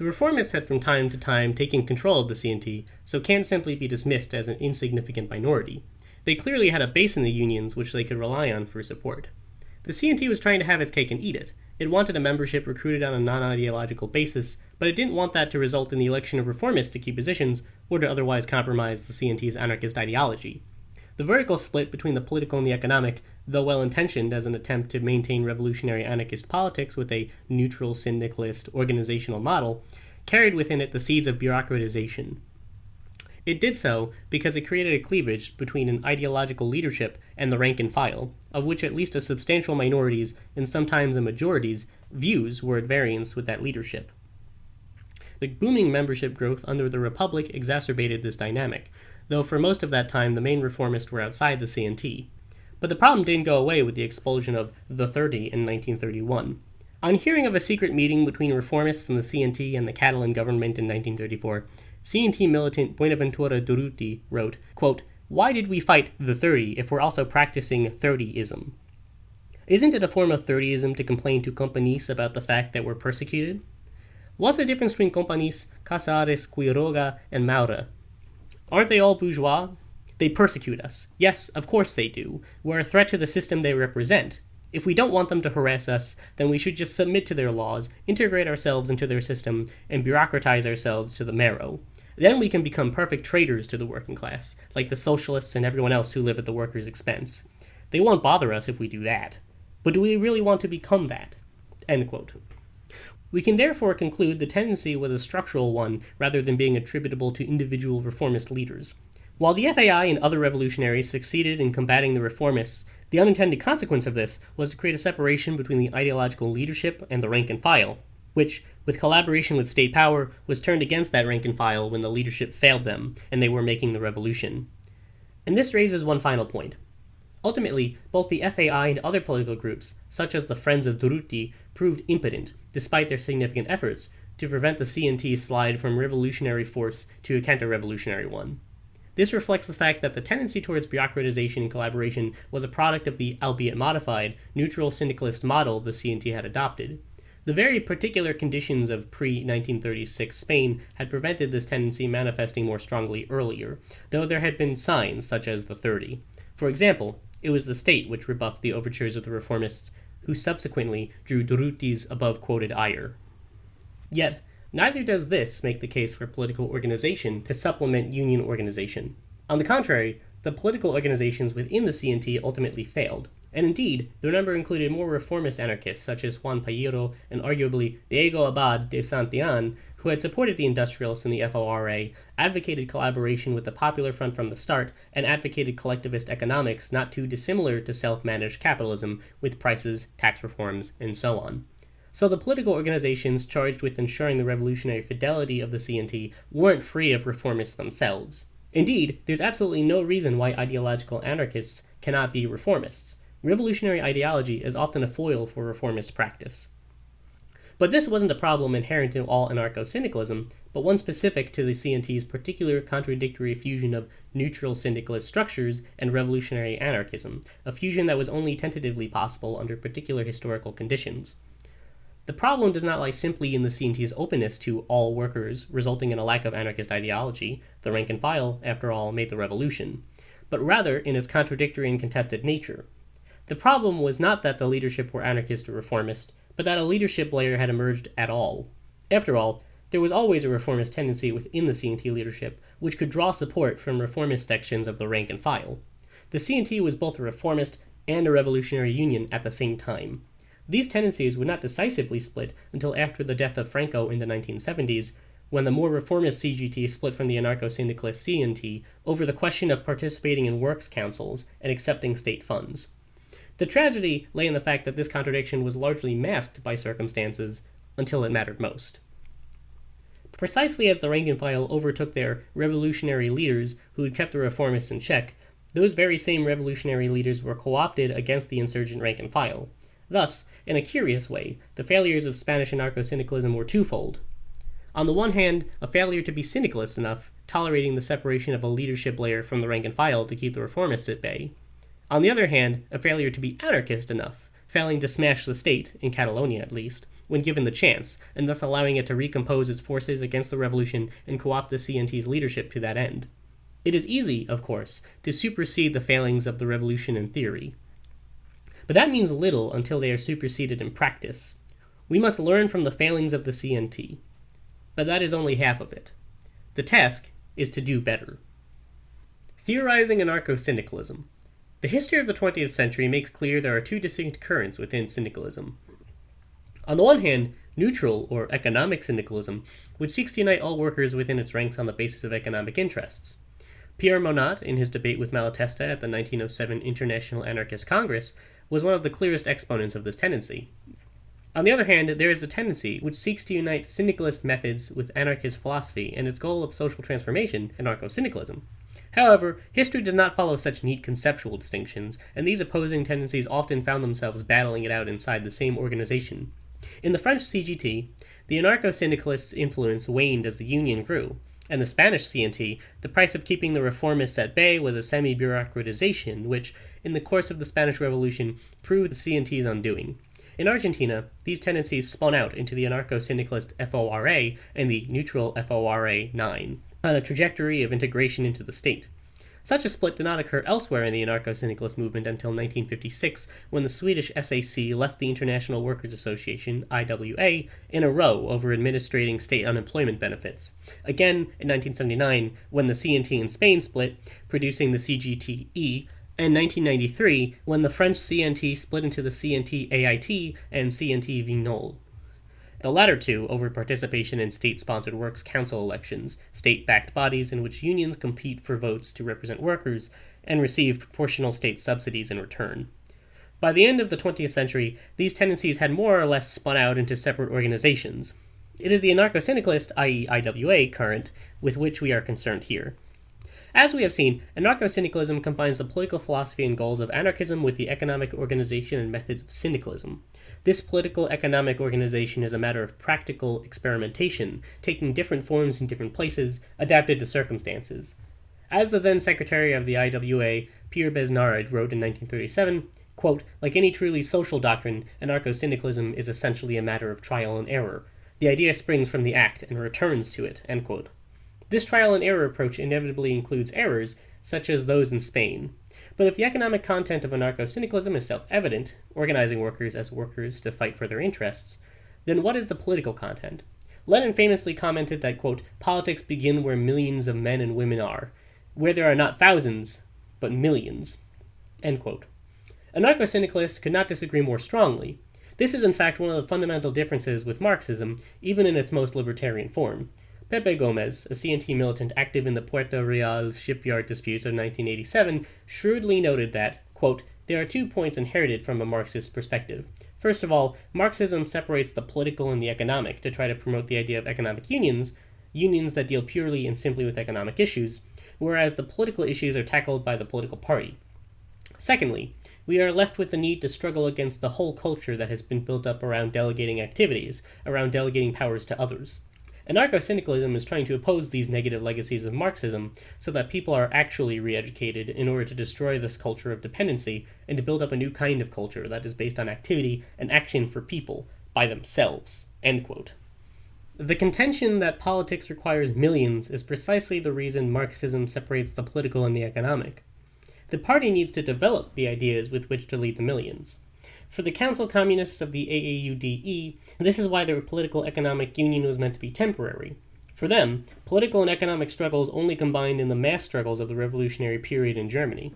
Speaker 2: The reformists had from time to time taken control of the CNT, so can't simply be dismissed as an insignificant minority. They clearly had a base in the unions which they could rely on for support. The CNT was trying to have its cake and eat it. It wanted a membership recruited on a non ideological basis, but it didn't want that to result in the election of reformists to key positions or to otherwise compromise the CNT's anarchist ideology. The vertical split between the political and the economic, though well intentioned as an attempt to maintain revolutionary anarchist politics with a neutral syndicalist organizational model, carried within it the seeds of bureaucratization. It did so because it created a cleavage between an ideological leadership and the rank and file, of which at least a substantial minority's, and sometimes a majority's, views were at variance with that leadership. The booming membership growth under the Republic exacerbated this dynamic, though for most of that time the main reformists were outside the CNT. But the problem didn't go away with the expulsion of the 30 in 1931. On hearing of a secret meeting between reformists and the CNT and the Catalan government in 1934, CNT militant Buenaventura Durruti wrote, quote, Why did we fight the 30 if we're also practicing 30ism? Isn't it a form of 30ism to complain to Companys about the fact that we're persecuted? What's the difference between Companys, Casares, Quiroga, and Maura? Aren't they all bourgeois? They persecute us. Yes, of course they do. We're a threat to the system they represent. If we don't want them to harass us, then we should just submit to their laws, integrate ourselves into their system, and bureaucratize ourselves to the marrow. Then we can become perfect traitors to the working class, like the socialists and everyone else who live at the workers' expense. They won't bother us if we do that. But do we really want to become that? We can therefore conclude the tendency was a structural one rather than being attributable to individual reformist leaders. While the FAI and other revolutionaries succeeded in combating the reformists, the unintended consequence of this was to create a separation between the ideological leadership and the rank and file, which, with collaboration with state power, was turned against that rank and file when the leadership failed them and they were making the revolution. And this raises one final point. Ultimately, both the FAI and other political groups, such as the Friends of Durruti, proved impotent, despite their significant efforts, to prevent the CNT's slide from revolutionary force to a counter-revolutionary one. This reflects the fact that the tendency towards bureaucratization and collaboration was a product of the, albeit modified, neutral syndicalist model the CNT had adopted, the very particular conditions of pre 1936 Spain had prevented this tendency manifesting more strongly earlier, though there had been signs, such as the 30. For example, it was the state which rebuffed the overtures of the reformists, who subsequently drew Durruti's above quoted ire. Yet, neither does this make the case for political organization to supplement union organization. On the contrary, the political organizations within the CNT ultimately failed, and indeed, their number included more reformist anarchists such as Juan Peiró and arguably Diego Abad de Santillan, who had supported the industrialists in the FORA, advocated collaboration with the Popular Front from the start, and advocated collectivist economics not too dissimilar to self managed capitalism, with prices, tax reforms, and so on. So the political organizations charged with ensuring the revolutionary fidelity of the CNT weren't free of reformists themselves. Indeed, there's absolutely no reason why ideological anarchists cannot be reformists. Revolutionary ideology is often a foil for reformist practice. But this wasn't a problem inherent in all anarcho syndicalism, but one specific to the CNT's particular contradictory fusion of neutral syndicalist structures and revolutionary anarchism, a fusion that was only tentatively possible under particular historical conditions. The problem does not lie simply in the CNT's openness to all workers, resulting in a lack of anarchist ideology. The rank and file, after all, made the revolution, but rather in its contradictory and contested nature. The problem was not that the leadership were anarchist or reformist, but that a leadership layer had emerged at all. After all, there was always a reformist tendency within the CNT leadership, which could draw support from reformist sections of the rank and file. The CNT was both a reformist and a revolutionary union at the same time. These tendencies would not decisively split until after the death of Franco in the 1970s, when the more reformist CGT split from the anarcho syndicalist CNT over the question of participating in works councils and accepting state funds. The tragedy lay in the fact that this contradiction was largely masked by circumstances until it mattered most. Precisely as the rank and file overtook their revolutionary leaders who had kept the reformists in check, those very same revolutionary leaders were co opted against the insurgent rank and file. Thus, in a curious way, the failures of Spanish anarcho syndicalism were twofold. On the one hand, a failure to be syndicalist enough, tolerating the separation of a leadership layer from the rank and file to keep the reformists at bay. On the other hand, a failure to be anarchist enough, failing to smash the state, in Catalonia at least, when given the chance, and thus allowing it to recompose its forces against the revolution and co opt the CNT's leadership to that end. It is easy, of course, to supersede the failings of the revolution in theory. But that means little until they are superseded in practice. We must learn from the failings of the CNT. But that is only half of it. The task is to do better. Theorizing anarcho syndicalism. The history of the 20th century makes clear there are two distinct currents within syndicalism. On the one hand, neutral or economic syndicalism, which seeks to unite all workers within its ranks on the basis of economic interests. Pierre Monatte, in his debate with Malatesta at the 1907 International Anarchist Congress, was one of the clearest exponents of this tendency. On the other hand, there is a tendency which seeks to unite syndicalist methods with anarchist philosophy and its goal of social transformation, anarcho syndicalism. However, history does not follow such neat conceptual distinctions, and these opposing tendencies often found themselves battling it out inside the same organization. In the French CGT, the anarcho syndicalists' influence waned as the Union grew, and the Spanish CNT, the price of keeping the reformists at bay was a semi bureaucratization, which, in the course of the Spanish Revolution, proved the CNT's undoing. In Argentina, these tendencies spun out into the anarcho syndicalist FORA and the neutral FORA 9, on a trajectory of integration into the state. Such a split did not occur elsewhere in the anarcho syndicalist movement until 1956, when the Swedish SAC left the International Workers' Association, IWA, in a row over administrating state unemployment benefits. Again, in 1979, when the CNT in Spain split, producing the CGTE, and 1993, when the French CNT split into the CNT AIT and CNT Vignoles the latter two over participation in state sponsored works council elections, state backed bodies in which unions compete for votes to represent workers and receive proportional state subsidies in return. By the end of the 20th century, these tendencies had more or less spun out into separate organizations. It is the anarcho syndicalist, i.e., IWA, current with which we are concerned here. As we have seen, anarcho syndicalism combines the political philosophy and goals of anarchism with the economic organization and methods of syndicalism. This political economic organization is a matter of practical experimentation, taking different forms in different places, adapted to circumstances. As the then secretary of the IWA, Pierre Besnard, wrote in 1937, quote, like any truly social doctrine, anarcho syndicalism is essentially a matter of trial and error. The idea springs from the act and returns to it. This trial and error approach inevitably includes errors, such as those in Spain. But if the economic content of anarcho syndicalism is self evident, organizing workers as workers to fight for their interests, then what is the political content? Lenin famously commented that, quote, politics begin where millions of men and women are, where there are not thousands, but millions. End quote. Anarcho syndicalists could not disagree more strongly. This is, in fact, one of the fundamental differences with Marxism, even in its most libertarian form. Pepe Gomez, a CNT militant active in the Puerto Real shipyard disputes of 1987, shrewdly noted that, quote, there are two points inherited from a Marxist perspective. First of all, Marxism separates the political and the economic to try to promote the idea of economic unions, unions that deal purely and simply with economic issues, whereas the political issues are tackled by the political party. Secondly, we are left with the need to struggle against the whole culture that has been built up around delegating activities, around delegating powers to others. Anarcho syndicalism is trying to oppose these negative legacies of Marxism so that people are actually re educated in order to destroy this culture of dependency and to build up a new kind of culture that is based on activity and action for people by themselves. The contention that politics requires millions is precisely the reason Marxism separates the political and the economic. The party needs to develop the ideas with which to lead the millions. For the Council Communists of the AAUDE, this is why their political economic union was meant to be temporary. For them, political and economic struggles only combined in the mass struggles of the revolutionary period in Germany.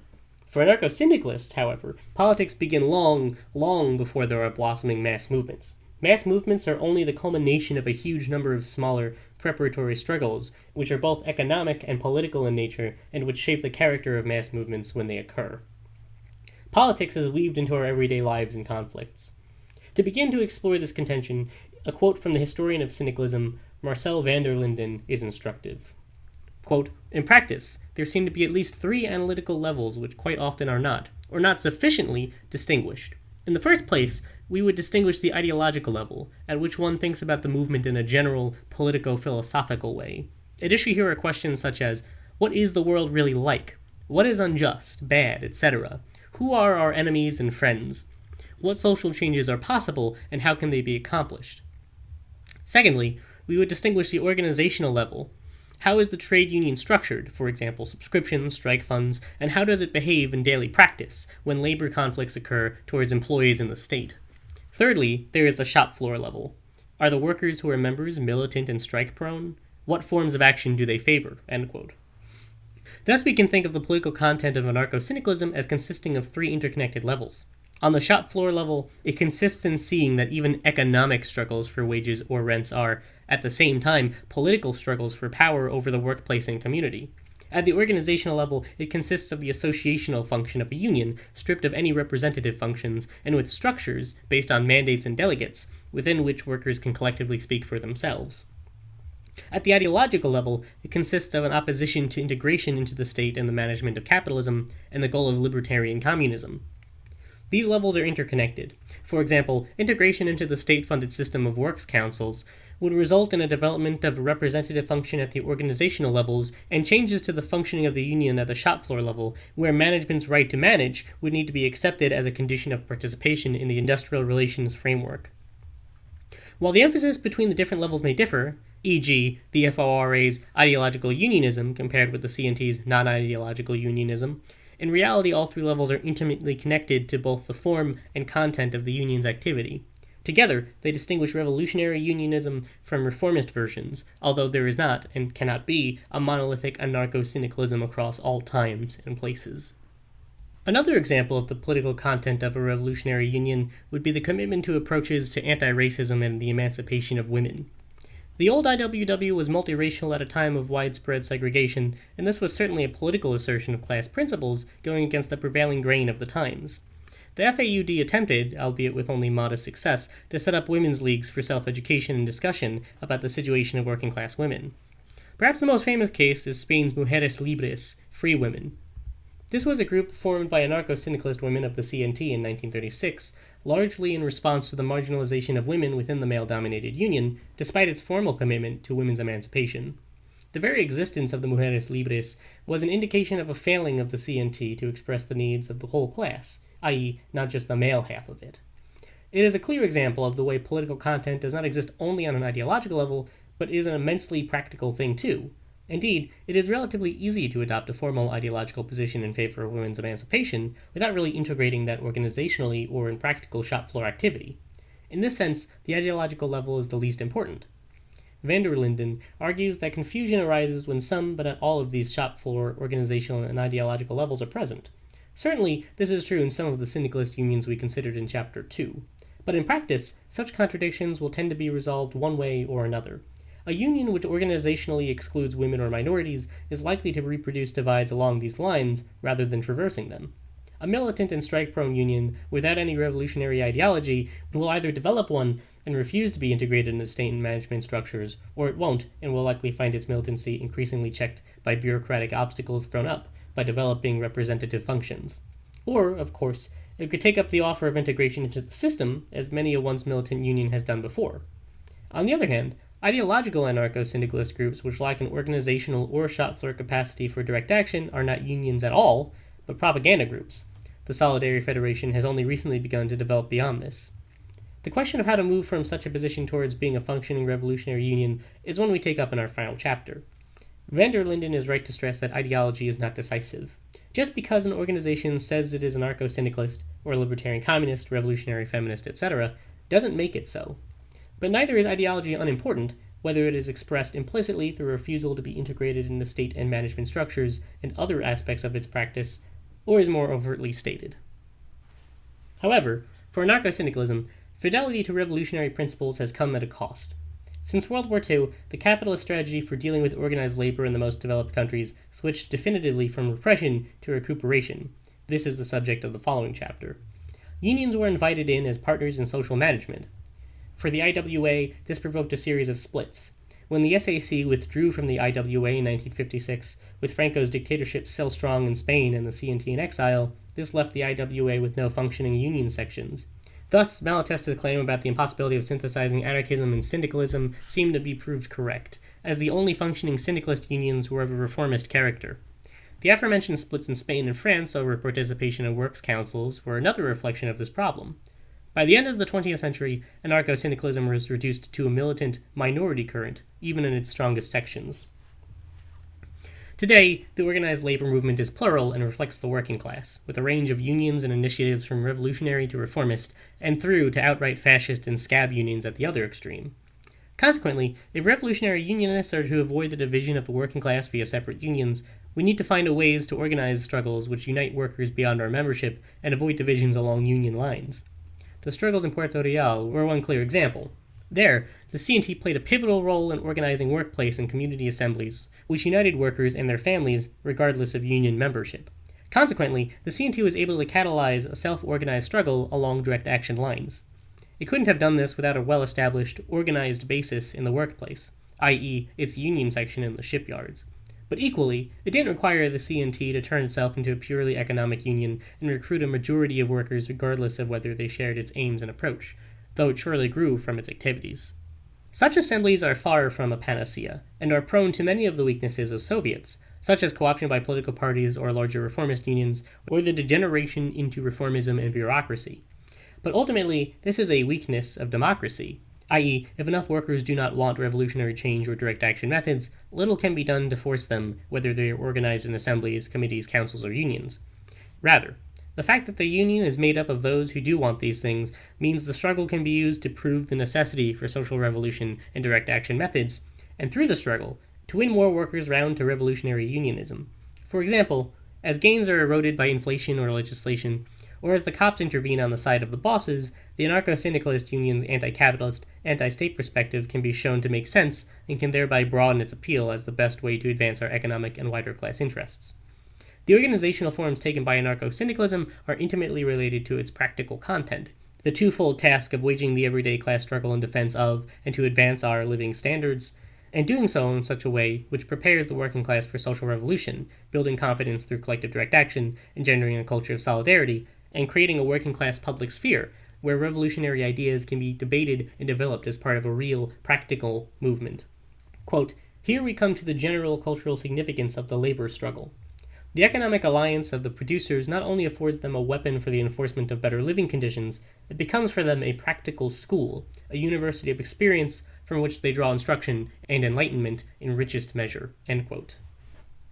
Speaker 2: For anarcho syndicalists, however, politics begin long, long before there are blossoming mass movements. Mass movements are only the culmination of a huge number of smaller, preparatory struggles, which are both economic and political in nature, and which shape the character of mass movements when they occur. Politics is weaved into our everyday lives and conflicts. To begin to explore this contention, a quote from the historian of syndicalism, Marcel van der Linden, is instructive. Quote, In practice, there seem to be at least three analytical levels which quite often are not, or not sufficiently, distinguished. In the first place, we would distinguish the ideological level, at which one thinks about the movement in a general, politico philosophical way. At issue here are questions such as what is the world really like? What is unjust, bad, etc.? Who are our enemies and friends? What social changes are possible, and how can they be accomplished? Secondly, we would distinguish the organizational level. How is the trade union structured, for example, subscriptions, strike funds, and how does it behave in daily practice when labor conflicts occur towards employees in the state? Thirdly, there is the shop floor level. Are the workers who are members militant and strike prone? What forms of action do they favor? Thus, we can think of the political content of anarcho syndicalism as consisting of three interconnected levels. On the shop floor level, it consists in seeing that even economic struggles for wages or rents are, at the same time, political struggles for power over the workplace and community. At the organizational level, it consists of the associational function of a union, stripped of any representative functions, and with structures, based on mandates and delegates, within which workers can collectively speak for themselves. At the ideological level, it consists of an opposition to integration into the state and the management of capitalism, and the goal of libertarian communism. These levels are interconnected. For example, integration into the state-funded system of works councils would result in a development of a representative function at the organizational levels and changes to the functioning of the union at the shop floor level, where management's right to manage would need to be accepted as a condition of participation in the industrial relations framework. While the emphasis between the different levels may differ, e.g., the FORA's ideological unionism compared with the CNT's non ideological unionism, in reality, all three levels are intimately connected to both the form and content of the union's activity. Together, they distinguish revolutionary unionism from reformist versions, although there is not, and cannot be, a monolithic anarcho syndicalism across all times and places. Another example of the political content of a revolutionary union would be the commitment to approaches to anti racism and the emancipation of women. The old IWW was multiracial at a time of widespread segregation, and this was certainly a political assertion of class principles going against the prevailing grain of the times. The FAUD attempted, albeit with only modest success, to set up women's leagues for self education and discussion about the situation of working class women. Perhaps the most famous case is Spain's Mujeres Libres, Free Women. This was a group formed by anarcho syndicalist women of the CNT in 1936 largely in response to the marginalization of women within the male dominated union, despite its formal commitment to women's emancipation. The very existence of the Mujeres Libres was an indication of a failing of the CNT to express the needs of the whole class, i.e., not just the male half of it. It is a clear example of the way political content does not exist only on an ideological level, but is an immensely practical thing too, Indeed, it is relatively easy to adopt a formal ideological position in favor of women's emancipation without really integrating that organizationally or in practical shop floor activity. In this sense, the ideological level is the least important. Van der Linden argues that confusion arises when some, but not all, of these shop floor organizational and ideological levels are present. Certainly, this is true in some of the syndicalist unions we considered in Chapter 2. But in practice, such contradictions will tend to be resolved one way or another. A union which organizationally excludes women or minorities is likely to reproduce divides along these lines rather than traversing them. A militant and strike prone union without any revolutionary ideology will either develop one and refuse to be integrated into state and management structures, or it won't and will likely find its militancy increasingly checked by bureaucratic obstacles thrown up by developing representative functions. Or, of course, it could take up the offer of integration into the system, as many a once militant union has done before. On the other hand, Ideological anarcho-syndicalist groups which lack an organizational or shop floor capacity for direct action are not unions at all, but propaganda groups. The Solidarity Federation has only recently begun to develop beyond this. The question of how to move from such a position towards being a functioning revolutionary union is one we take up in our final chapter. Van der Linden is right to stress that ideology is not decisive. Just because an organization says it is anarcho syndicalist, or libertarian communist, revolutionary feminist, etc., doesn't make it so. But neither is ideology unimportant, whether it is expressed implicitly through refusal to be integrated into state and management structures and other aspects of its practice, or is more overtly stated. However, for anarcho-syndicalism, fidelity to revolutionary principles has come at a cost. Since World War II, the capitalist strategy for dealing with organized labor in the most developed countries switched definitively from repression to recuperation. This is the subject of the following chapter. Unions were invited in as partners in social management, for the IWA, this provoked a series of splits. When the SAC withdrew from the IWA in 1956, with Franco's dictatorship still strong in Spain and the CNT in exile, this left the IWA with no functioning union sections. Thus, Malatesta's claim about the impossibility of synthesizing anarchism and syndicalism seemed to be proved correct, as the only functioning syndicalist unions were of a reformist character. The aforementioned splits in Spain and France over participation in works councils were another reflection of this problem. By the end of the 20th century, anarcho syndicalism was reduced to a militant minority current, even in its strongest sections. Today, the organized labor movement is plural and reflects the working class, with a range of unions and initiatives from revolutionary to reformist, and through to outright fascist and scab unions at the other extreme. Consequently, if revolutionary unionists are to avoid the division of the working class via separate unions, we need to find ways to organize struggles which unite workers beyond our membership and avoid divisions along union lines. The struggles in Puerto Real were one clear example. There, the CNT played a pivotal role in organizing workplace and community assemblies, which united workers and their families regardless of union membership. Consequently, the CNT was able to catalyze a self organized struggle along direct action lines. It couldn't have done this without a well established, organized basis in the workplace, i.e., its union section in the shipyards. But equally, it didn't require the CNT to turn itself into a purely economic union and recruit a majority of workers regardless of whether they shared its aims and approach, though it surely grew from its activities. Such assemblies are far from a panacea, and are prone to many of the weaknesses of Soviets, such as co-option by political parties or larger reformist unions, or the degeneration into reformism and bureaucracy. But ultimately, this is a weakness of democracy, i.e., if enough workers do not want revolutionary change or direct action methods, little can be done to force them, whether they are organized in assemblies, committees, councils, or unions. Rather, the fact that the union is made up of those who do want these things means the struggle can be used to prove the necessity for social revolution and direct action methods, and through the struggle, to win more workers round to revolutionary unionism. For example, as gains are eroded by inflation or legislation, or as the cops intervene on the side of the bosses, the anarcho syndicalist union's anti capitalist, anti state perspective can be shown to make sense and can thereby broaden its appeal as the best way to advance our economic and wider class interests. The organizational forms taken by anarcho syndicalism are intimately related to its practical content. The twofold task of waging the everyday class struggle in defense of and to advance our living standards, and doing so in such a way which prepares the working class for social revolution, building confidence through collective direct action, engendering a culture of solidarity, and creating a working class public sphere where revolutionary ideas can be debated and developed as part of a real, practical movement. Quote, Here we come to the general cultural significance of the labor struggle. The economic alliance of the producers not only affords them a weapon for the enforcement of better living conditions, it becomes for them a practical school, a university of experience from which they draw instruction and enlightenment in richest measure.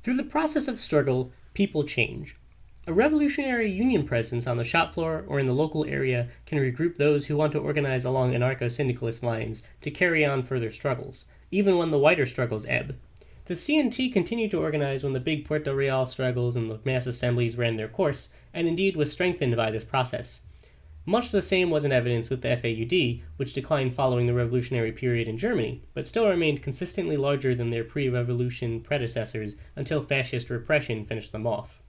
Speaker 2: Through the process of struggle, people change. A revolutionary union presence on the shop floor or in the local area can regroup those who want to organize along anarcho syndicalist lines to carry on further struggles, even when the wider struggles ebb. The CNT continued to organize when the big Puerto Real struggles and the mass assemblies ran their course, and indeed was strengthened by this process. Much the same was in evidence with the FAUD, which declined following the revolutionary period in Germany, but still remained consistently larger than their pre revolution predecessors until fascist repression finished them off.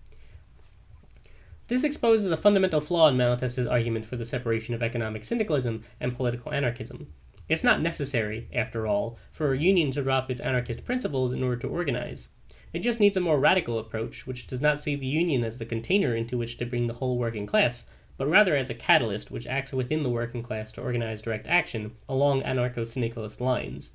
Speaker 2: This exposes a fundamental flaw in Malatesta's argument for the separation of economic syndicalism and political anarchism. It's not necessary, after all, for a union to drop its anarchist principles in order to organize. It just needs a more radical approach, which does not see the union as the container into which to bring the whole working class, but rather as a catalyst which acts within the working class to organize direct action along anarcho syndicalist lines.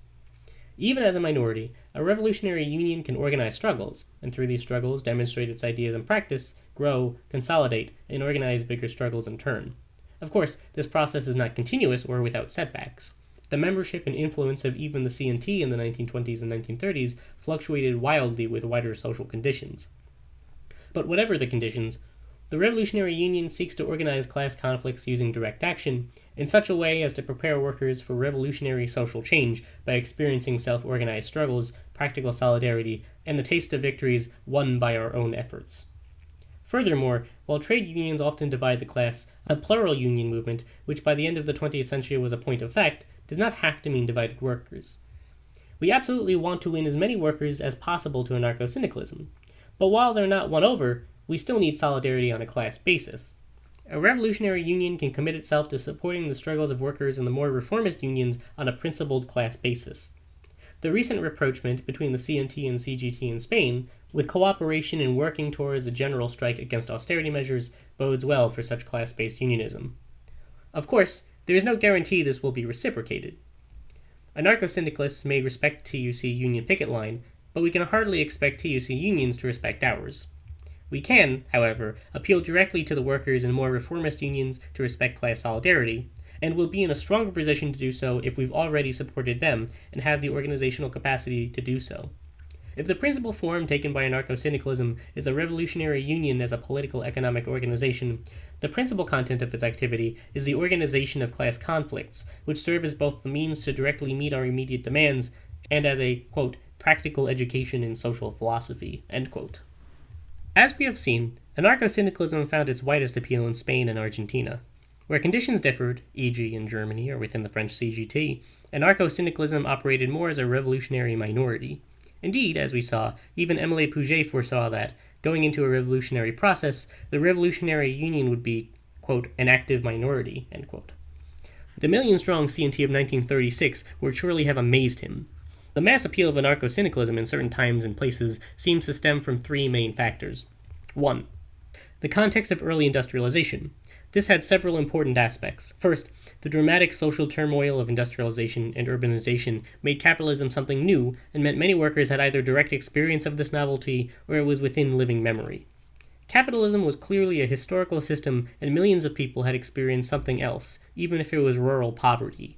Speaker 2: Even as a minority, a revolutionary union can organize struggles, and through these struggles demonstrate its ideas and practice, grow, consolidate, and organize bigger struggles in turn. Of course, this process is not continuous or without setbacks. The membership and influence of even the CNT in the 1920s and 1930s fluctuated wildly with wider social conditions. But whatever the conditions, the Revolutionary Union seeks to organize class conflicts using direct action in such a way as to prepare workers for revolutionary social change by experiencing self organized struggles, practical solidarity, and the taste of victories won by our own efforts. Furthermore, while trade unions often divide the class, a plural union movement, which by the end of the 20th century was a point of fact, does not have to mean divided workers. We absolutely want to win as many workers as possible to anarcho syndicalism, but while they're not won over, we still need solidarity on a class basis. A revolutionary union can commit itself to supporting the struggles of workers in the more reformist unions on a principled class basis. The recent rapprochement between the CNT and CGT in Spain, with cooperation in working towards a general strike against austerity measures, bodes well for such class based unionism. Of course, there is no guarantee this will be reciprocated. Anarcho syndicalists may respect TUC union picket line, but we can hardly expect TUC unions to respect ours. We can, however, appeal directly to the workers in more reformist unions to respect class solidarity, and will be in a stronger position to do so if we've already supported them and have the organizational capacity to do so. If the principal form taken by anarcho syndicalism is the revolutionary union as a political economic organization, the principal content of its activity is the organization of class conflicts, which serve as both the means to directly meet our immediate demands and as a, quote, practical education in social philosophy, As we have seen, anarcho syndicalism found its widest appeal in Spain and Argentina. Where conditions differed, e.g., in Germany or within the French CGT, anarcho syndicalism operated more as a revolutionary minority. Indeed, as we saw, even Emile Pouget foresaw that, going into a revolutionary process, the revolutionary union would be, quote, an active minority, end quote. The million strong CNT of 1936 would surely have amazed him. The mass appeal of anarcho syndicalism in certain times and places seems to stem from three main factors. 1. The context of early industrialization. This had several important aspects. First, the dramatic social turmoil of industrialization and urbanization made capitalism something new and meant many workers had either direct experience of this novelty or it was within living memory. Capitalism was clearly a historical system, and millions of people had experienced something else, even if it was rural poverty.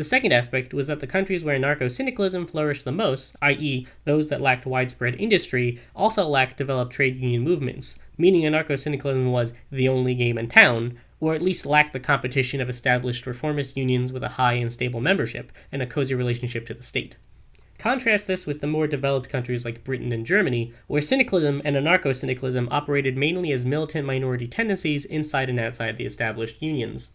Speaker 2: The second aspect was that the countries where anarcho syndicalism flourished the most, i.e., those that lacked widespread industry, also lacked developed trade union movements, meaning anarcho syndicalism was the only game in town, or at least lacked the competition of established reformist unions with a high and stable membership and a cozy relationship to the state. Contrast this with the more developed countries like Britain and Germany, where syndicalism and anarcho syndicalism operated mainly as militant minority tendencies inside and outside the established unions.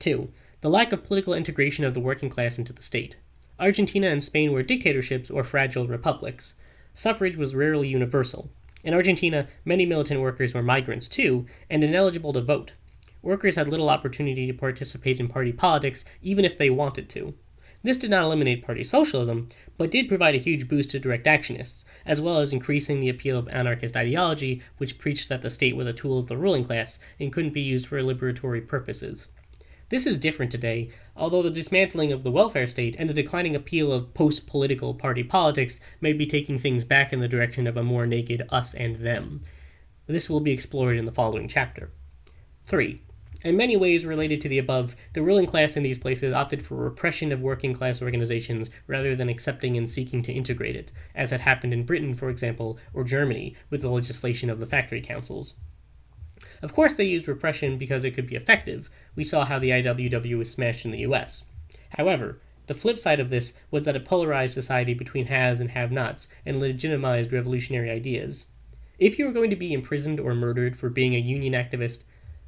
Speaker 2: 2. The lack of political integration of the working class into the state. Argentina and Spain were dictatorships or fragile republics. Suffrage was rarely universal, in Argentina, many militant workers were migrants too, and ineligible to vote. Workers had little opportunity to participate in party politics, even if they wanted to. This did not eliminate party socialism, but did provide a huge boost to direct actionists, as well as increasing the appeal of anarchist ideology, which preached that the state was a tool of the ruling class and couldn't be used for liberatory purposes. This is different today, although the dismantling of the welfare state and the declining appeal of post political party politics may be taking things back in the direction of a more naked us and them. This will be explored in the following chapter. 3. In many ways related to the above, the ruling class in these places opted for repression of working class organizations rather than accepting and seeking to integrate it, as had happened in Britain, for example, or Germany, with the legislation of the factory councils. Of course, they used repression because it could be effective. We saw how the IWW was smashed in the US. However, the flip side of this was that it polarized society between haves and have nots and legitimized revolutionary ideas. If you were going to be imprisoned or murdered for being a union activist,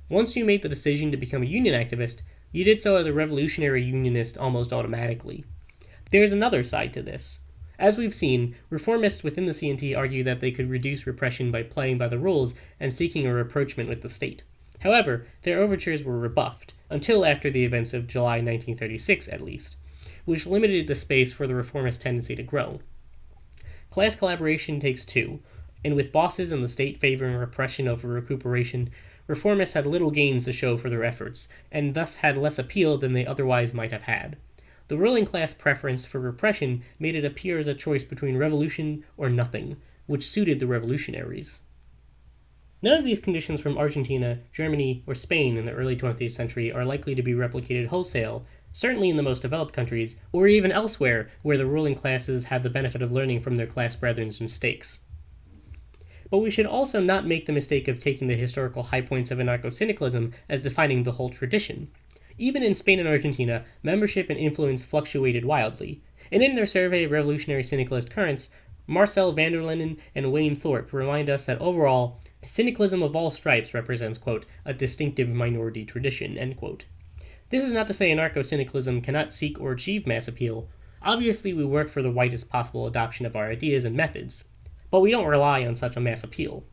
Speaker 2: once you made the decision to become a union activist, you did so as a revolutionary unionist almost automatically. There is another side to this. As we've seen, reformists within the CNT argue that they could reduce repression by playing by the rules and seeking a rapprochement with the state. However, their overtures were rebuffed, until after the events of July 1936 at least, which limited the space for the reformist tendency to grow. Class collaboration takes two, and with bosses and the state favoring repression over recuperation, reformists had little gains to show for their efforts, and thus had less appeal than they otherwise might have had. The ruling class preference for repression made it appear as a choice between revolution or nothing, which suited the revolutionaries. None of these conditions from Argentina, Germany, or Spain in the early 20th century are likely to be replicated wholesale, certainly in the most developed countries, or even elsewhere where the ruling classes had the benefit of learning from their class brethren's mistakes. But we should also not make the mistake of taking the historical high points of anarcho syndicalism as defining the whole tradition. Even in Spain and Argentina, membership and influence fluctuated wildly, and in their survey of revolutionary syndicalist currents, Marcel van der Linden and Wayne Thorpe remind us that overall, syndicalism of all stripes represents, quote, a distinctive minority tradition, end quote. This is not to say anarcho syndicalism cannot seek or achieve mass appeal. Obviously, we work for the widest possible adoption of our ideas and methods, but we don't rely on such a mass appeal.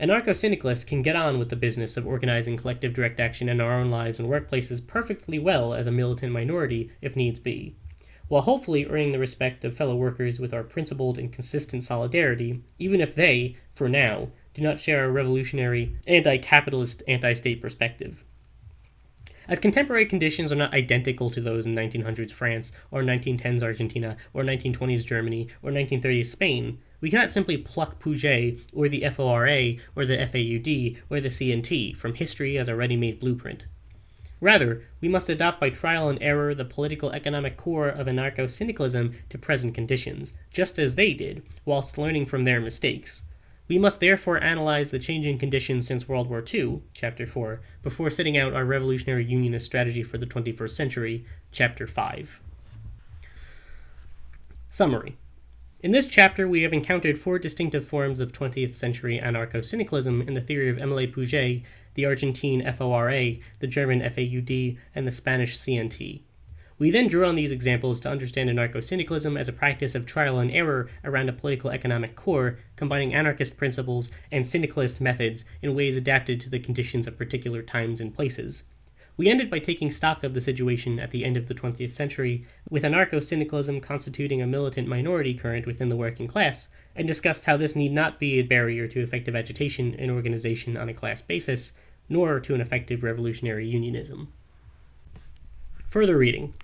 Speaker 2: Anarcho syndicalists can get on with the business of organizing collective direct action in our own lives and workplaces perfectly well as a militant minority, if needs be, while hopefully earning the respect of fellow workers with our principled and consistent solidarity, even if they, for now, do not share a revolutionary, anti capitalist, anti state perspective. As contemporary conditions are not identical to those in 1900s France, or 1910s Argentina, or 1920s Germany, or 1930s Spain, we cannot simply pluck Pouget, or the FORA, or the FAUD, or the CNT from history as a ready made blueprint. Rather, we must adopt by trial and error the political economic core of anarcho syndicalism to present conditions, just as they did, whilst learning from their mistakes. We must therefore analyze the changing conditions since World War II, Chapter 4, before setting out our revolutionary unionist strategy for the 21st century, Chapter 5. Summary In this chapter, we have encountered four distinctive forms of 20th century anarcho syndicalism in the theory of Emile Pouget, the Argentine FORA, the German FAUD, and the Spanish CNT. We then drew on these examples to understand anarcho syndicalism as a practice of trial and error around a political economic core, combining anarchist principles and syndicalist methods in ways adapted to the conditions of particular times and places. We ended by taking stock of the situation at the end of the 20th century, with anarcho syndicalism constituting a militant minority current within the working class, and discussed how this need not be a barrier to effective agitation and organization on a class basis, nor to an effective revolutionary unionism. Further reading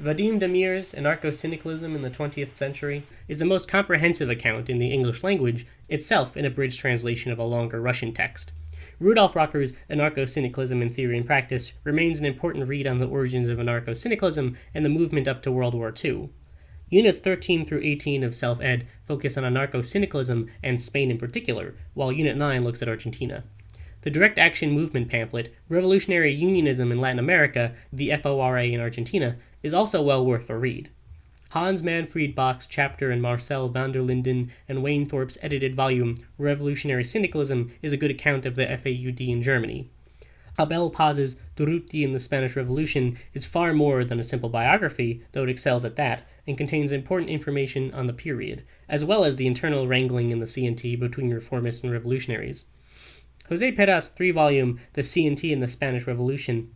Speaker 2: Vadim Damier's Anarcho-Syndicalism in the 20th Century is the most comprehensive account in the English language, itself an abridged translation of a longer Russian text. Rudolf Rocker's Anarcho-Syndicalism in Theory and Practice remains an important read on the origins of anarcho-syndicalism and the movement up to World War II. Units 13 through 18 of Self-Ed focus on anarcho-syndicalism and Spain in particular, while Unit 9 looks at Argentina. The direct action movement pamphlet, Revolutionary Unionism in Latin America, the FORA in Argentina, is also well worth a read. Hans Manfred Bock's chapter in Marcel van der Linden and Wayne Thorpe's edited volume, Revolutionary Syndicalism, is a good account of the FAUD in Germany. Abel Paz's Durruti in the Spanish Revolution is far more than a simple biography, though it excels at that, and contains important information on the period, as well as the internal wrangling in the CNT between reformists and revolutionaries. Jose Peirats' three volume The CNT and the Spanish Revolution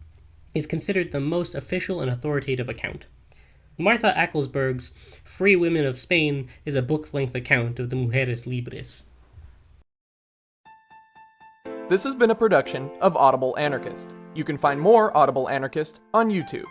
Speaker 2: is considered the most official and authoritative account. Martha Ackelsberg's Free Women of Spain is a book length account of the Mujeres Libres.
Speaker 1: This has been a production of Audible Anarchist. You can find more Audible Anarchist on YouTube.